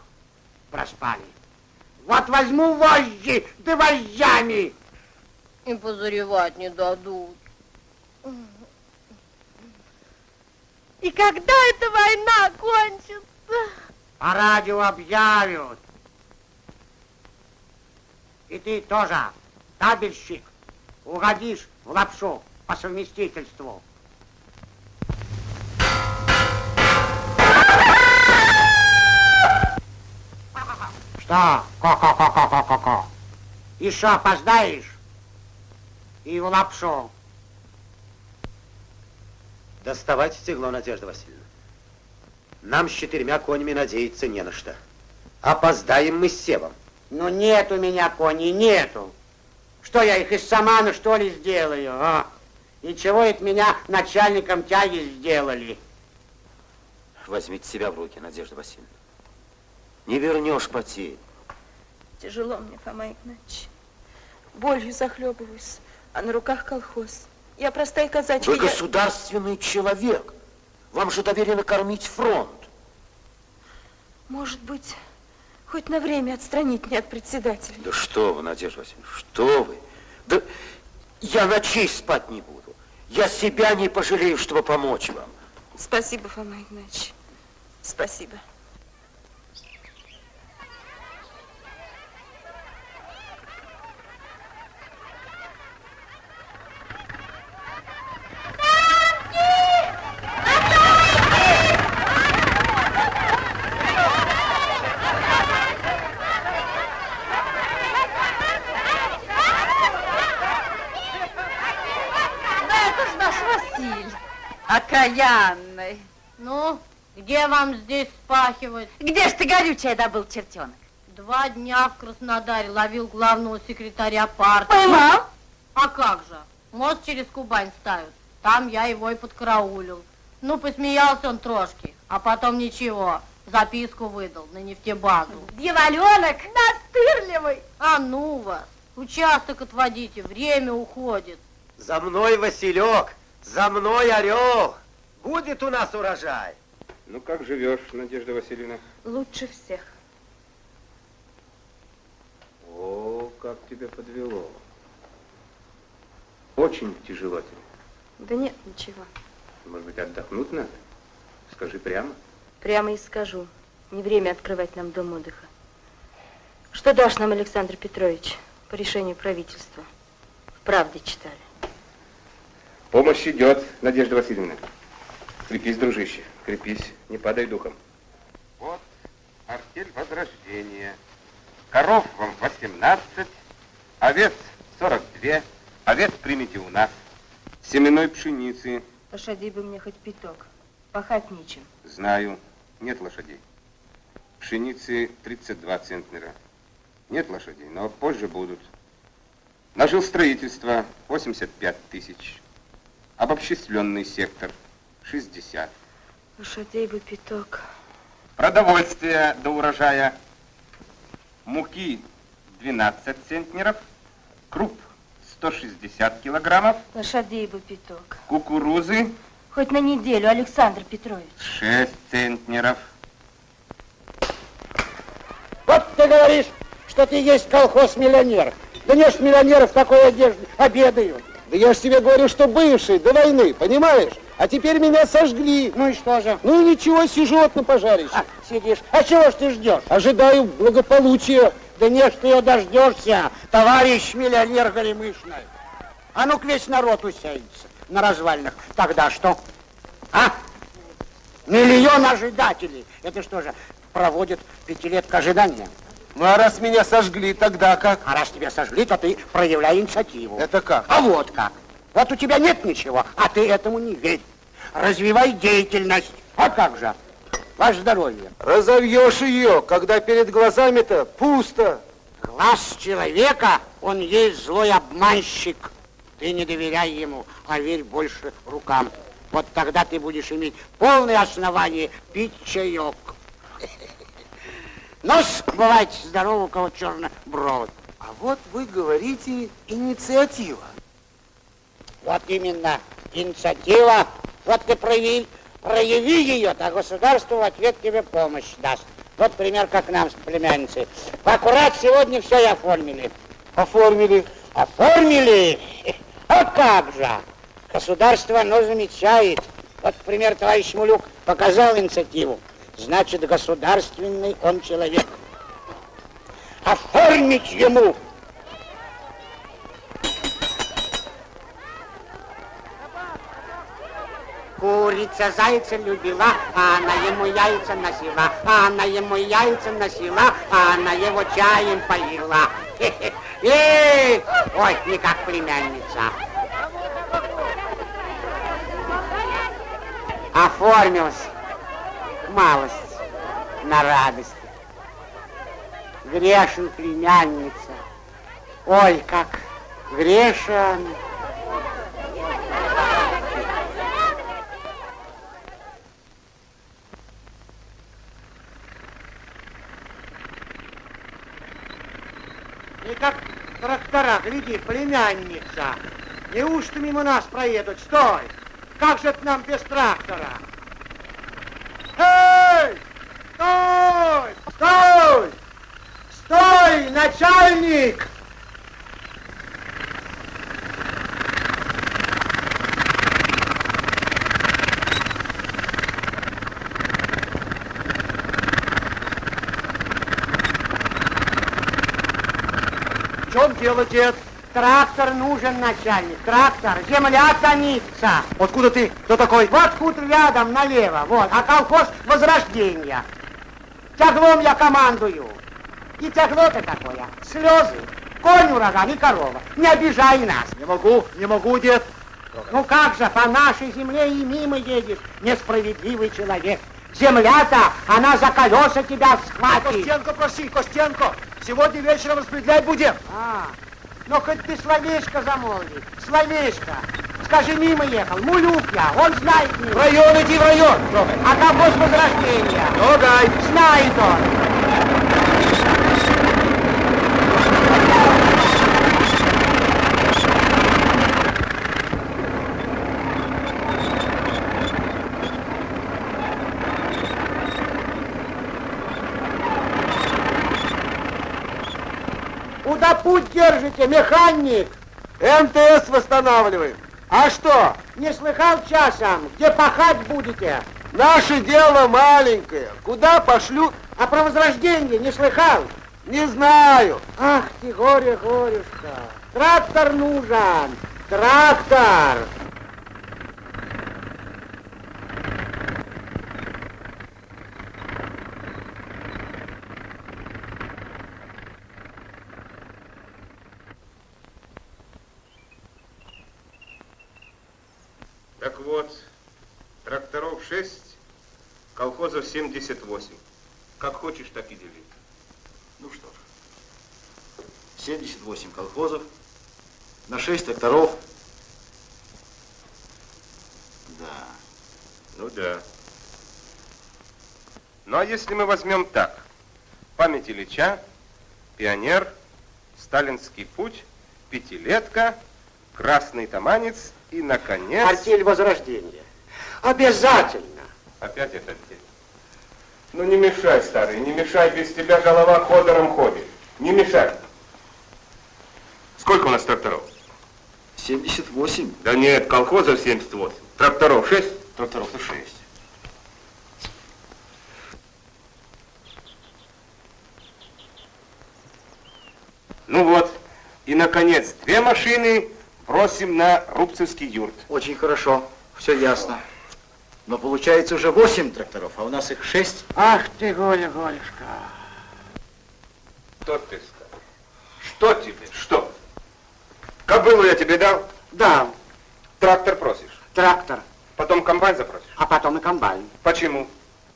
проспали. Вот возьму вожжи, да вожжами. И позаревать не дадут. И когда эта война кончится? По радио объявят. И ты тоже, табельщик, угодишь в лапшу по совместительству. Что? Ко-ко-ко-ко-ко-ко. Еще опоздаешь? И в лапшу. Доставать стегло, Надежда Васильевна. Нам с четырьмя конями надеяться не на что. Опоздаем мы с Севом. Ну нет у меня коней, нету. Что я их из самана, что ли, сделаю, а? И чего это меня начальником тяги сделали? Возьмите себя в руки, Надежда Васильевна. Не вернешь потерь. Тяжело мне, Фома Игнатьевич. Болью захлебываюсь, а на руках колхоз. Я простая казачка. Вы я- государственный человек. Вам же доверено кормить фронт. Может быть, хоть на время отстранить меня от председателя. Да что вы, Надежда Васильевна, что вы? Да я ночей спать не буду. Я себя не пожалею, чтобы помочь вам. Спасибо, Фома Игнатьевич. Спасибо. Да это ж наш Василь, окаянный. Ну, где вам здесь спахивать? Где ж ты горючее добыл, чертенок? Два дня в Краснодаре ловил главного секретаря партии. Поймал? А как же? Мост через Кубань ставят. Там я его и подкараулил. Ну, посмеялся он трошки, а потом ничего. Записку выдал на нефтебазу. Дьяволенок настырливый. А ну вас, участок отводите, время уходит. За мной, Василек, за мной, Орел. Будет у нас урожай. Ну как живешь, Надежда Васильевна? Лучше всех. О, как тебя подвело. Очень тяжело тебе. Да нет, ничего. Может быть, отдохнуть надо? Скажи прямо. Прямо и скажу. Не время открывать нам дом отдыха. Что дашь нам, Александр Петрович, по решению правительства? В правде читали. Помощь идет, Надежда Васильевна. Крепись, дружище, крепись, не падай духом. Вот артель возрождения. Коров вам 18, овец 42, овец примите у нас. Семенной пшеницы, Лошадей бы мне хоть пяток. Пахать нечем. знаю, нет лошадей. Пшеницы 32 центнера. Нет лошадей, но позже будут. Нажил строительство 85 тысяч. Обобщисленный сектор 60. Лошадей бы пяток. Продовольствие до урожая. Муки 12 центнеров. Круп 160 килограммов. Лошадей бы пяток. Кукурузы Хоть на неделю, Александр Петрович. 6 центнеров. Вот ты говоришь, что ты есть колхоз-миллионер. Да не ж миллионеры в такой одежде обедают. Да я ж тебе говорю, что бывший до войны, понимаешь? А теперь меня сожгли. Ну и что же? Ну и ничего, сижу вот на пожарище. А, сидишь. А чего ж ты ждешь? Ожидаю благополучия. Да не ж ты ее дождешься, товарищ миллионер Горемышный. А ну-ка весь народ усядется на развалинах. Тогда что? А? Миллион ожидателей. Это что же, проводит пятилетка ожидания? Ну а раз меня сожгли, тогда как? А раз тебя сожгли, то ты проявляй инициативу. Это как? А вот как. Вот у тебя нет ничего, а ты этому не верь. Развивай деятельность. А как же? Ваше здоровье. Разовьешь ее, когда перед глазами-то пусто. Глаз человека, он есть злой обманщик. Ты не доверяй ему, а верь больше рукам. Вот тогда ты будешь иметь полное основание пить чаек. Ну, бывайте здорово, у кого черный бровь. А вот вы говорите инициатива. Вот именно, инициатива. Вот ты прояви, прояви ее, то государство в ответ тебе помощь даст. Вот пример, как нам с племянницей. Аккурат сегодня все и оформили. Оформили. Оформили? А как же? Государство, оно замечает. Вот, пример, товарищ Мулюк показал инициативу. Значит, государственный он человек. Оформить ему Курица зайца любила, а она ему яйца носила, а она ему яйца носила, а она его чаем поила. Эй, ой, не как племянница. Оформилась малость на радость. Грешен племянница. Ой, как грешен. И как трактора, гляди, племянница. Неужто мимо нас проедут? Стой! Как же это нам без трактора? Эй! Стой! Стой! Стой, начальник! В чем дело, дед? Трактор нужен, начальник. Трактор. Земля томится. Откуда ты? Кто такой? Вот хутор рядом, налево. Вот. А колхоз Возрождения. Тяглом я командую. И тягло-то такое. Слезы. Конь ураган и корова. Не обижай нас. Не могу, не могу, дед. Ну как же, по нашей земле и мимо едешь, несправедливый человек. Земля-то, она за колеса тебя схватит. Костенко, проси, Костенко. Сегодня вечером распределять будем. А, ну хоть ты словечко замолви, словечко. Скажи, мимо ехал, мулюк я, он знает меня. В район иди, в район. А колхоз Возрождения? Ну, дай. Знает он. Куда путь держите, механик? МТС восстанавливаем. А что, не слыхал часом, где пахать будете? Наше дело маленькое. Куда пошлют? А про возрождение не слыхал? Не знаю. Ах ты, горе, горюшка. Трактор нужен. Трактор. Так вот, тракторов 6, колхозов 78. Как хочешь, так и дели. Ну что ж, 78 колхозов, на 6 тракторов. Да. Ну да. Ну а если мы возьмем так, память Ильича, пионер, сталинский путь, пятилетка, красный таманец и, наконец... Артель Возрождения. Обязательно. Опять это артель. Ну не мешай, старый, не мешай, без тебя голова ходором ходит. Не мешай. Сколько у нас тракторов? 78. Да нет, колхозов 78. Тракторов 6? Тракторов-то 6. Ну вот, и, наконец, две машины бросим на Рубцевский юрт. Очень хорошо, все ясно. Но получается уже 8 тракторов, а у нас их 6. Ах ты, Голя, Голюшка. Что ты скажешь? Что тебе? Что? Кобылу я тебе дал? Дал. Трактор просишь? Трактор. Потом комбайн запросишь? А потом и комбайн. Почему?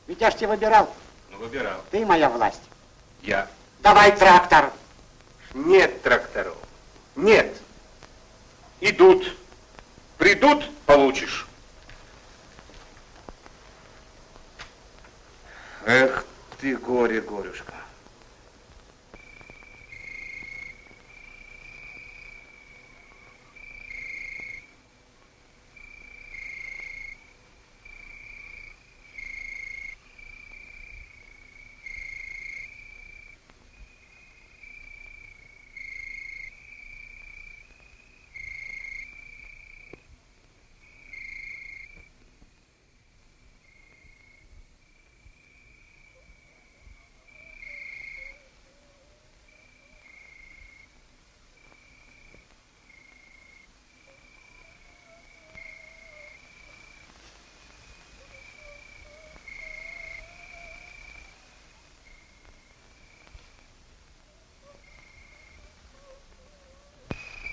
Ведь я ж тебя выбирал. Ну, выбирал. Ты моя власть. Я. Давай трактор. Нет тракторов. Нет. Идут. Придут, получишь. Эх ты, горе, горюшка.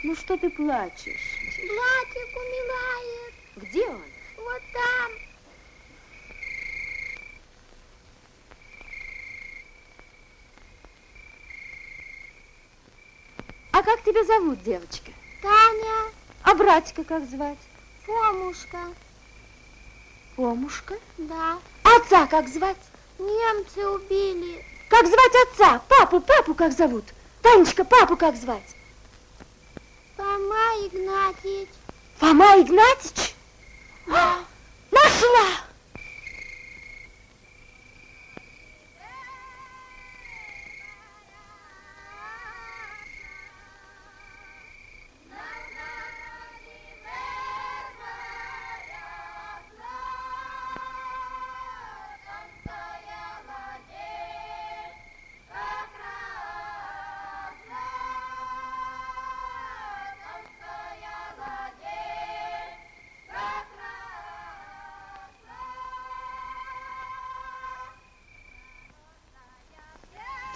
Ну что ты плачешь? Платьик умирает. Где он? Вот там. А как тебя зовут, девочка? Таня. А братика как звать? Фомушка. Помушка? Да. Отца как звать? Немцы убили. Как звать отца? Папу, папу как зовут? Танечка, папу как звать? Фома Игнатьевич. Фома Игнатьич? Нашла!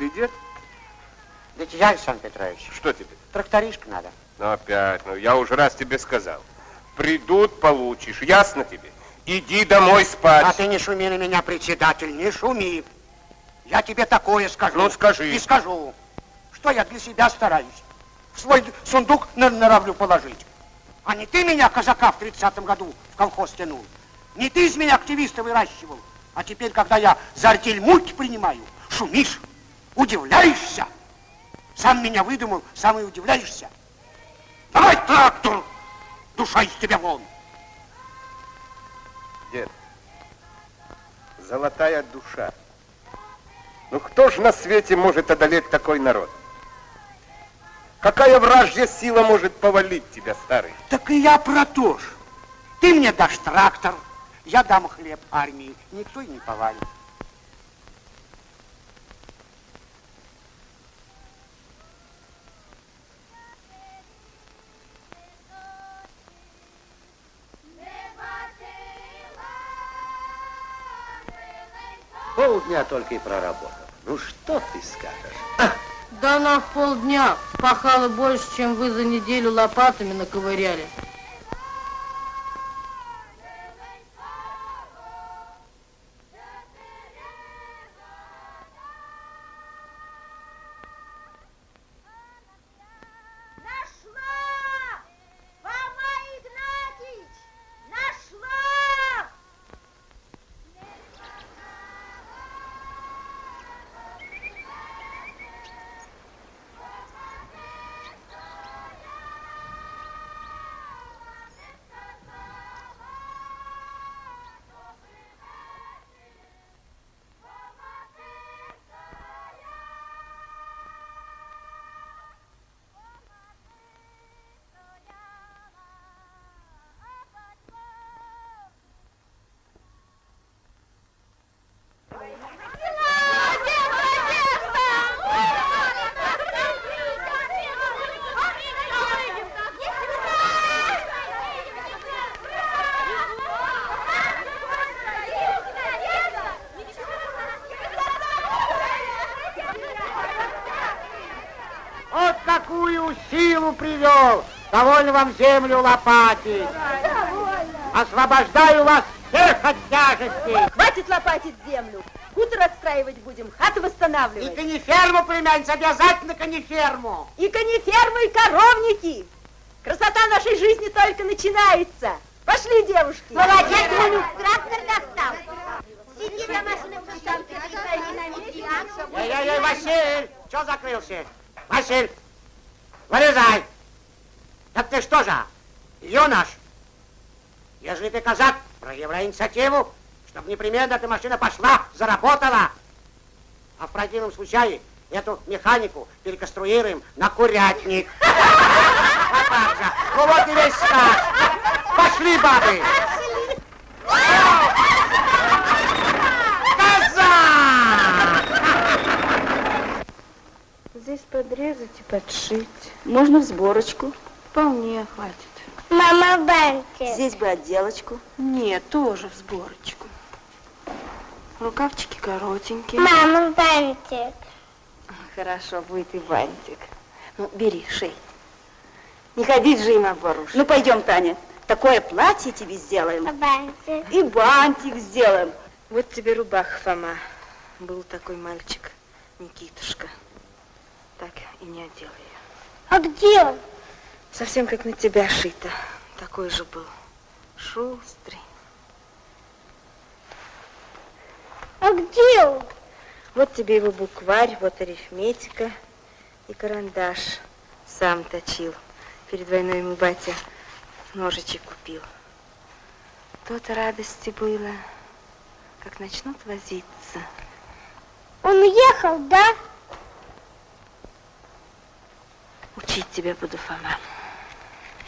Ты дед? Да я, Александр Петрович, Что тебе? тракторишка надо. Ну опять, ну я уже раз тебе сказал. Придут, получишь, ясно тебе? Иди домой спать. А ты не шуми на меня, председатель, не шуми. Я тебе такое скажу. Ну, скажи. И скажу, что я для себя стараюсь. В свой сундук на- норовлю положить. А не ты меня, казака, в тридцатом году в колхоз тянул. Не ты из меня активиста выращивал. А теперь, когда я за артель мульки принимаю, шумишь, удивляешься. Сам меня выдумал, сам и удивляешься. Давай трактор, душа из тебя вон. Дед, золотая душа. Ну кто ж на свете может одолеть такой народ? Какая вражья сила может повалить тебя, старый? Так и я про то ж. Ты мне дашь трактор, я дам хлеб армии. Никто и не повалит. Полдня только и проработал. Ну что ты скажешь? Да она в полдня пахала больше, чем вы за неделю лопатами наковыряли. Довольно вам землю лопатить! Освобождаю вас всех от тяжестей! Хватит лопатить землю. Хутор отстраивать будем, хату И восстанавливать. кониферму, племянница, обязательно кониферму! И конифермы, и коровники. Красота нашей жизни только начинается. Пошли, девушки. Молодец, Манюк, трактор достал. Сиди за машиной, там ты Эй-эй-эй, Василь! Че закрылся? Василь! Вылезай! Что же, юнош? Если ты казак, проявляй инициативу, чтобы непременно эта машина пошла, заработала. А в противном случае эту механику переконструируем на курятник. Ну вот и весь сказ. Пошли, бабы! Здесь подрезать и подшить. Можно в сборочку. Вполне хватит. Мама бантик. Здесь бы отделочку. Нет, тоже в сборочку. Рукавчики коротенькие. Мама бантик. Хорошо, будет и бантик. Ну, бери, шей. Не ходить же им обворожь. Ну, пойдем, Таня. Такое платье тебе сделаем. Бантик. И бантик сделаем. Вот тебе рубаха, Фома. Был такой мальчик, Никитушка. Так и не одел ее. А где он? Совсем как на тебя шито. Такой же был. Шустрый. А где он? Вот тебе его букварь, вот арифметика и карандаш. Сам точил. Перед войной ему батя ножичек купил. То-то радости было, как начнут возиться. Он уехал, да? Учить тебя буду, Фома.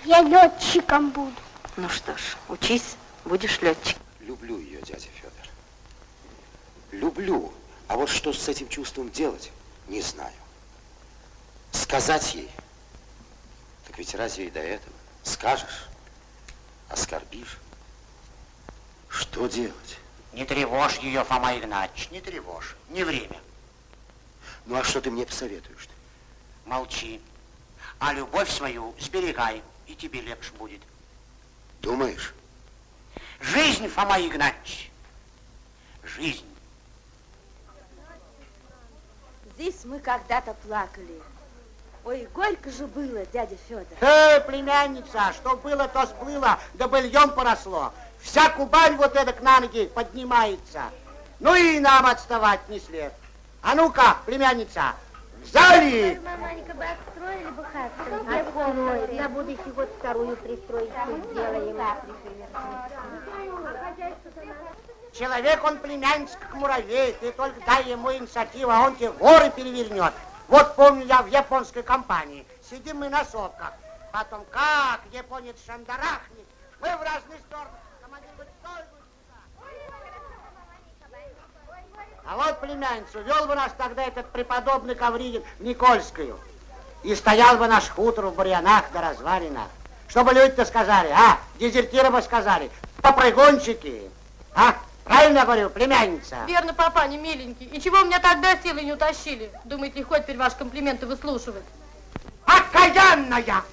Я летчиком буду. Ну что ж, учись, будешь летчик. Люблю ее, дядя Федор. Люблю. А вот что с этим чувством делать, не знаю. Сказать ей? Так ведь разве и до этого? Скажешь, оскорбишь. Что делать? Не тревожь ее, Фома Игнатьевич, не тревожь. Не время. Ну а что ты мне посоветуешь? Молчи. А любовь свою сберегай, и тебе легче будет. Думаешь? Жизнь, Фома Игнатьевич. Жизнь. Здесь мы когда-то плакали. Ой, горько же было, дядя Федор. Э, племянница, что было, то сплыло, да быльем поросло. Вся Кубань вот эдак на ноги поднимается. Ну и нам отставать не след. А ну-ка, племянница, взяли! Маманька бы отстроили бы хату. Отстроили. На будущий год вторую пристроить сделаем. Человек, он племянница, как муравей. Ты только дай ему инициативу, а он тебе горы перевернет. Вот помню я в японской компании. Сидим мы на сопках. Потом как японец шандарахнет. Мы в разные стороны. Командир говорит, стой, А вот племянницу, вел бы нас тогда этот преподобный Ковригин в Никольскую. И стоял бы наш хутор в бурьянах да развалинах. Чтобы люди-то сказали, а, дезертиры бы сказали, попрыгунчики, а? Правильно говорю, племянница? Верно, папа, не миленький. И чего меня тогда силы не утащили? Думаете, легко теперь ваши комплименты выслушивать? Окаянная!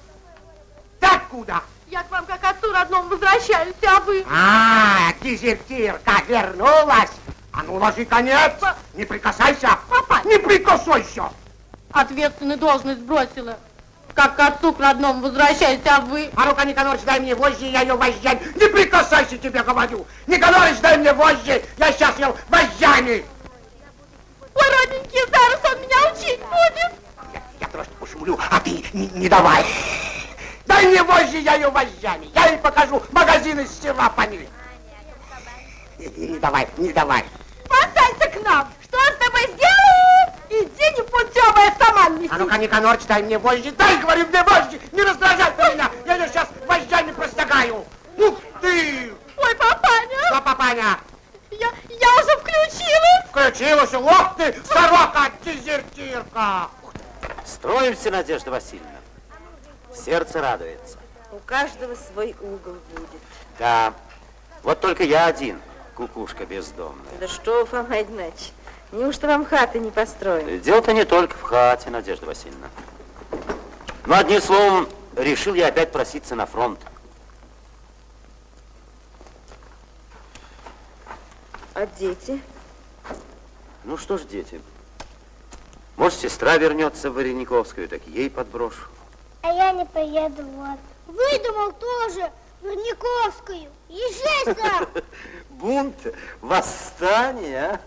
Ты откуда? Я к вам как отцу родному возвращаюсь, а вы? А, дезертирка вернулась. А ну, ложи конец. Не прикасайся. Папа. Не прикасайся. Ответственную должность бросила. Как к отцу к родному возвращаюсь, а вы? А ну-ка, Никонорович, дай мне вожжи, я ее вожжами. Не прикасайся, тебе говорю. Никонорович, дай мне вожжи, я сейчас ее вожжами. Ой, родненький, зараз он меня учить будет. Я, я трошки пошумлю, а ты не, не давай. Дай мне вожжи, я ее вожжами. Я ей покажу магазин из села по ней. Не давай, не давай. Останься к нам. Что с тобой сделаю? Иди непутевая сама неси. А ну-ка, Никонорч, дай мне вожжи. Дай, говорю, мне вожжи. Не раздражай ты меня. Я ее сейчас вожжами простягаю. Ух ты! Ой, папаня. Что, папаня? Я, я уже включилась. Включилась. Ох ты, сорока, дезертирка. Строимся, Надежда Васильевна. Сердце радуется. У каждого свой угол будет. Да, вот только я один, кукушка бездомная. Да что, Фома Игнатьевич, неужто вам хаты не построены? Дело-то не только в хате, Надежда Васильевна. Но одним словом, решил я опять проситься на фронт. А дети? Ну что ж, дети, может, сестра вернется в Варениковскую, так ей подброшу. А я не поеду, вот. Выдумал тоже Верниковскую. Езжай сам. Бунт, восстание,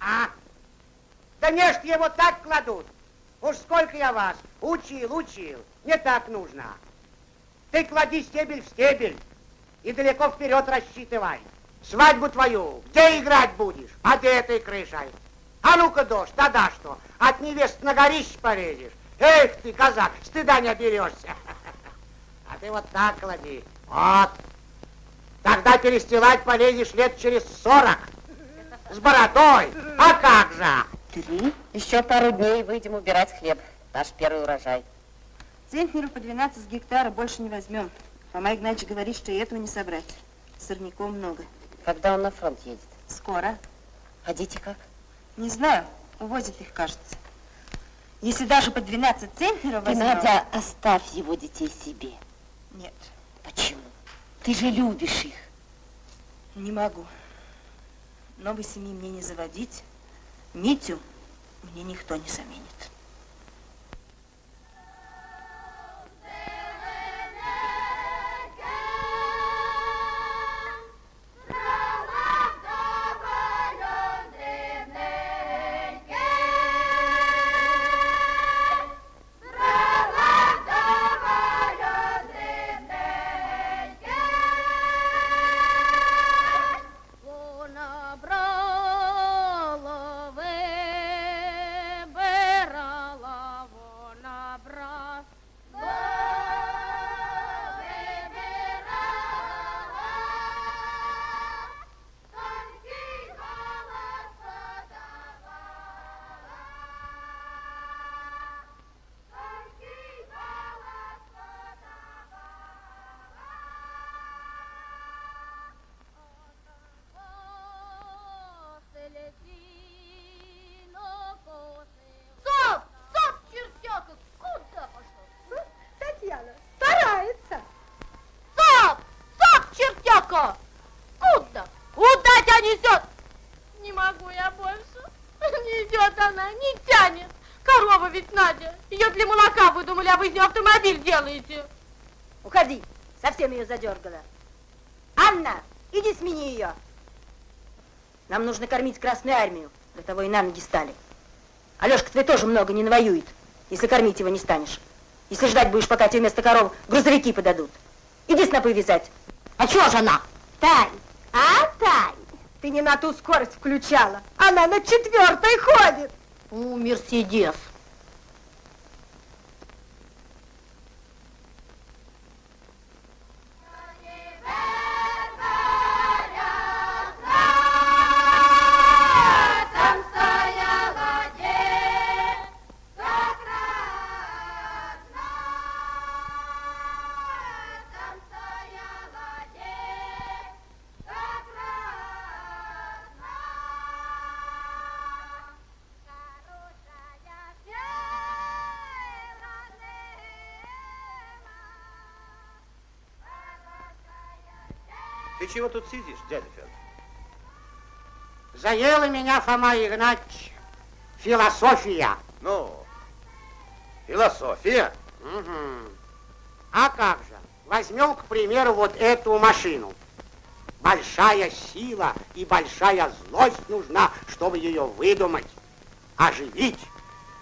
а? Да не ж его так кладут. Уж сколько я вас учил, учил. Не так нужно. Ты клади стебель в стебель и далеко вперед рассчитывай. Свадьбу твою где играть будешь? Под этой крышей. А ну-ка, дождь, тогда что? От невест на горище полезешь. Эх ты, казак, стыда не оберешься. А ты вот так клади. Вот. Тогда перестилать полезешь лет через сорок. С бородой. А как же? Три. Еще пару дней выйдем убирать хлеб. Наш первый урожай. Центнеров по 12 гектара больше не возьмем. Фома Игнатьевич говорит, что и этого не собрать. Сорняков много. Когда он на фронт едет? Скоро. А дети как? Не знаю, увозят их, кажется. Если даже по 12 центнеров Ты, возьмем... Надя, оставь его детей себе. Почему? Ты же любишь их. не могу. Новой семьи мне не заводить. Митю мне никто не заменит. Нее автомобиль делаете. Уходи, совсем ее задергала. Анна, иди смени ее. Нам нужно кормить Красную Армию, для того и на ноги стали. Алешка твой тоже много не навоюет, если кормить его не станешь. Если ждать будешь, пока тебе вместо коров грузовики подадут. Иди снопы вязать. А чего же она? Тань, а, Тань, ты не на ту скорость включала. Она на четвертой ходит. У, Мерседес. Чего тут сидишь, дядя Федор? Заела меня, Фома Игнатьевич, философия. Ну, философия? Мгм. А как же? Возьмем, к примеру, вот эту машину. Большая сила и большая злость нужна, чтобы ее выдумать, оживить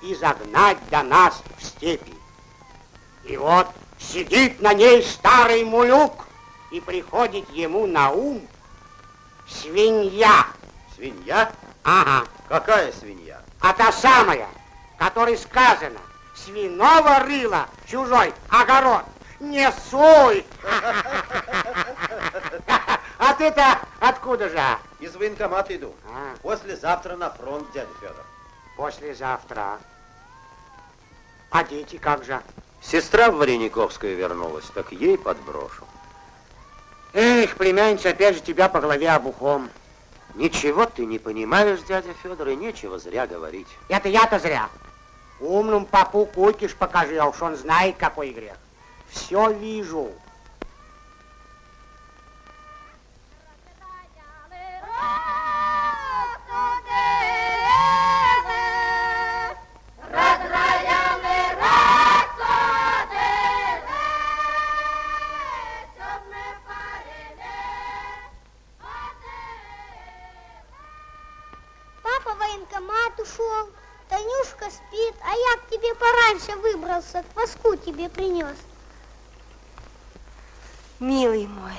и загнать до нас в степи. И вот сидит на ней старый мулюк, и приходит ему на ум свинья. Свинья? Ага. Какая свинья? А та самая, которой сказано, свиного рыла чужой огород не суй. А ты-то откуда же? Из военкомата иду. А, Послезавтра на фронт, дядя Федор. послезавтра. А дети как же? Сестра в Варениковскую вернулась, так ей подброшу. Эх, племянница, опять же тебя по голове обухом. Ничего ты не понимаешь, дядя Федор, и нечего зря говорить. Это я-то зря. Умным попу кукиш покажи, а уж он знает, какой грех. Все вижу. Ушел, Танюшка спит, а я к тебе пораньше выбрался, кваску тебе принес. Милый мой,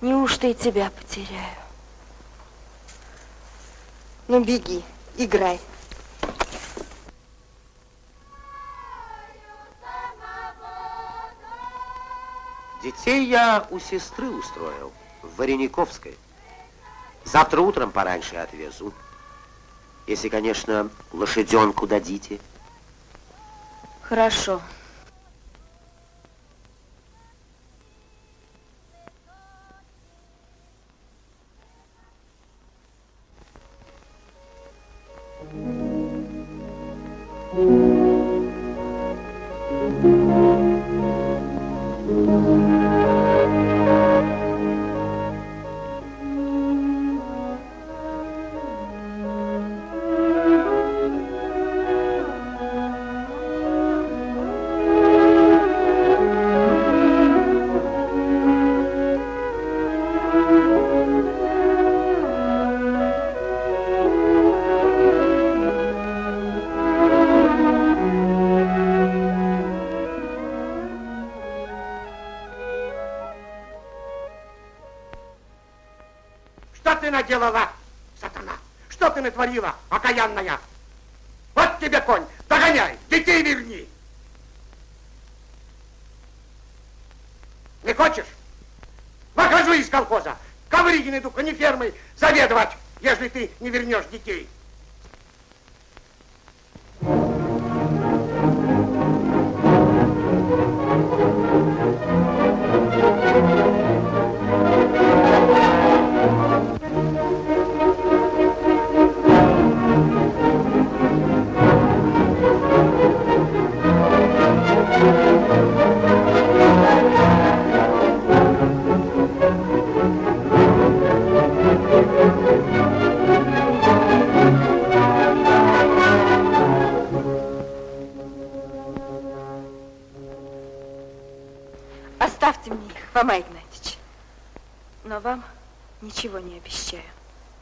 неужто и тебя потеряю? Ну, беги, играй. Детей я у сестры устроил, в Варениковской. Завтра утром пораньше отвезу. Если, конечно, лошаденку дадите. Хорошо. Что Натворила, окаянная? Вот тебе конь, догоняй, детей верни. Не хочешь? Выхожу из колхоза. Ковригин иду конифермой заведовать, если ты не вернешь детей.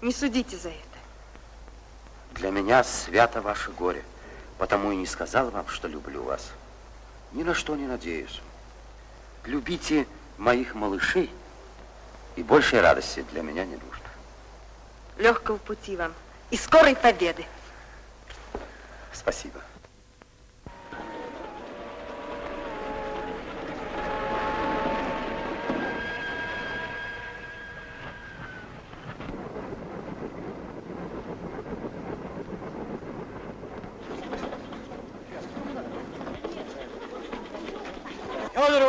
Не судите за это. Для меня свято ваше горе, потому и не сказал вам, что люблю вас. Ни на что не надеюсь. Любите моих малышей, и большей радости для меня не нужно. Легкого пути вам и скорой победы. Спасибо.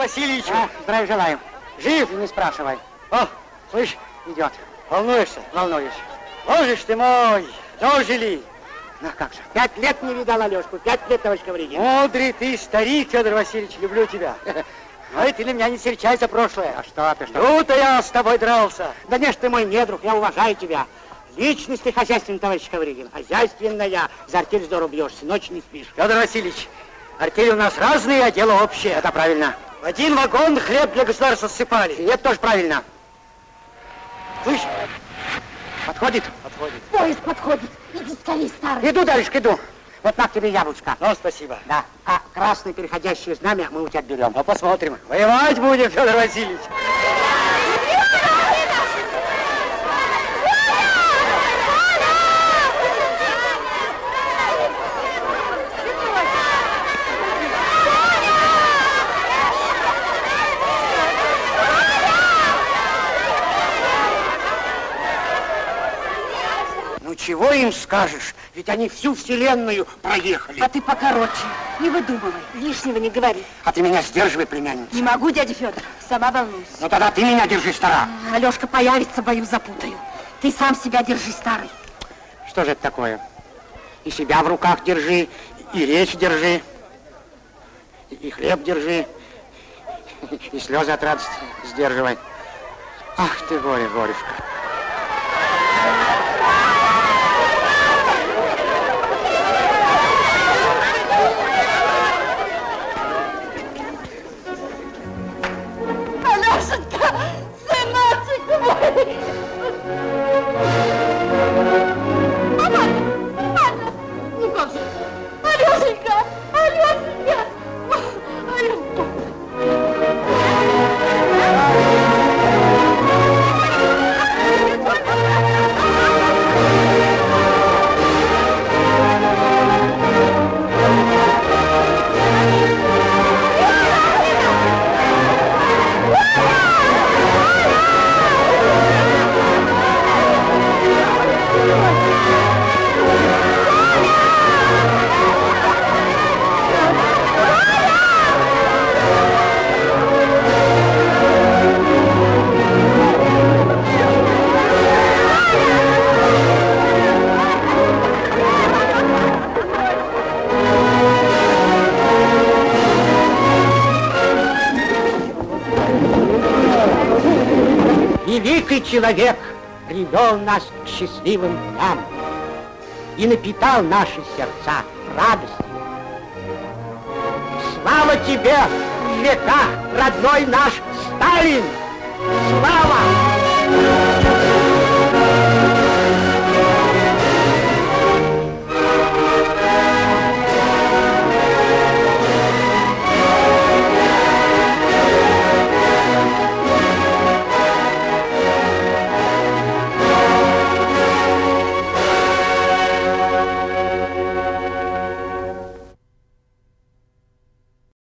Федор Васильевич, здравия желаю. Жив, не спрашивай. О, слышь, идет. Волнуешься? Волнуюсь. Боже ж ты мой, дожили. Ну как же, пять лет не видал Алешку, пять лет, товарищ Ковригин. Мудрый ты старик, Федор Васильевич, люблю тебя. Ой, ты на меня не серчай за прошлое. А что ты, что? Ну-то я с тобой дрался. Да не ж ты мой недруг, я уважаю тебя. Личность ты хозяйственный, товарищ Ковригин. Хозяйственная. За артель здорово бьешься, ночь не спишь. Федор Васильевич, артели у нас разные, а дело общее. Это правильно. В один вагон хлеб для государства ссыпали. И это тоже правильно. Слышь, подходит? Подходит. Поезд подходит. Иди скорее, старый. Иду, дальше, иду. Вот на тебе яблочко. Ну, спасибо. Да. А красное переходящее знамя мы у тебя берем. Ну, посмотрим. Воевать будем, Федор Васильевич. Чего им скажешь? Ведь они всю вселенную проехали. А ты покороче. Не выдумывай. Лишнего не говори. А ты меня сдерживай, племянница. Не могу, дядя Федор. Сама волнуюсь. Ну, тогда ты меня держи, стара. Алешка появится, боюсь, запутаю. Ты сам себя держи, старый. Что же это такое? И себя в руках держи, и речь держи, и- и хлеб держи, и слезы от радости сдерживай. Ах ты, горе, горюшка. Человек привел нас к счастливым дням и напитал наши сердца радостью. Слава тебе в веках, родной наш Сталин!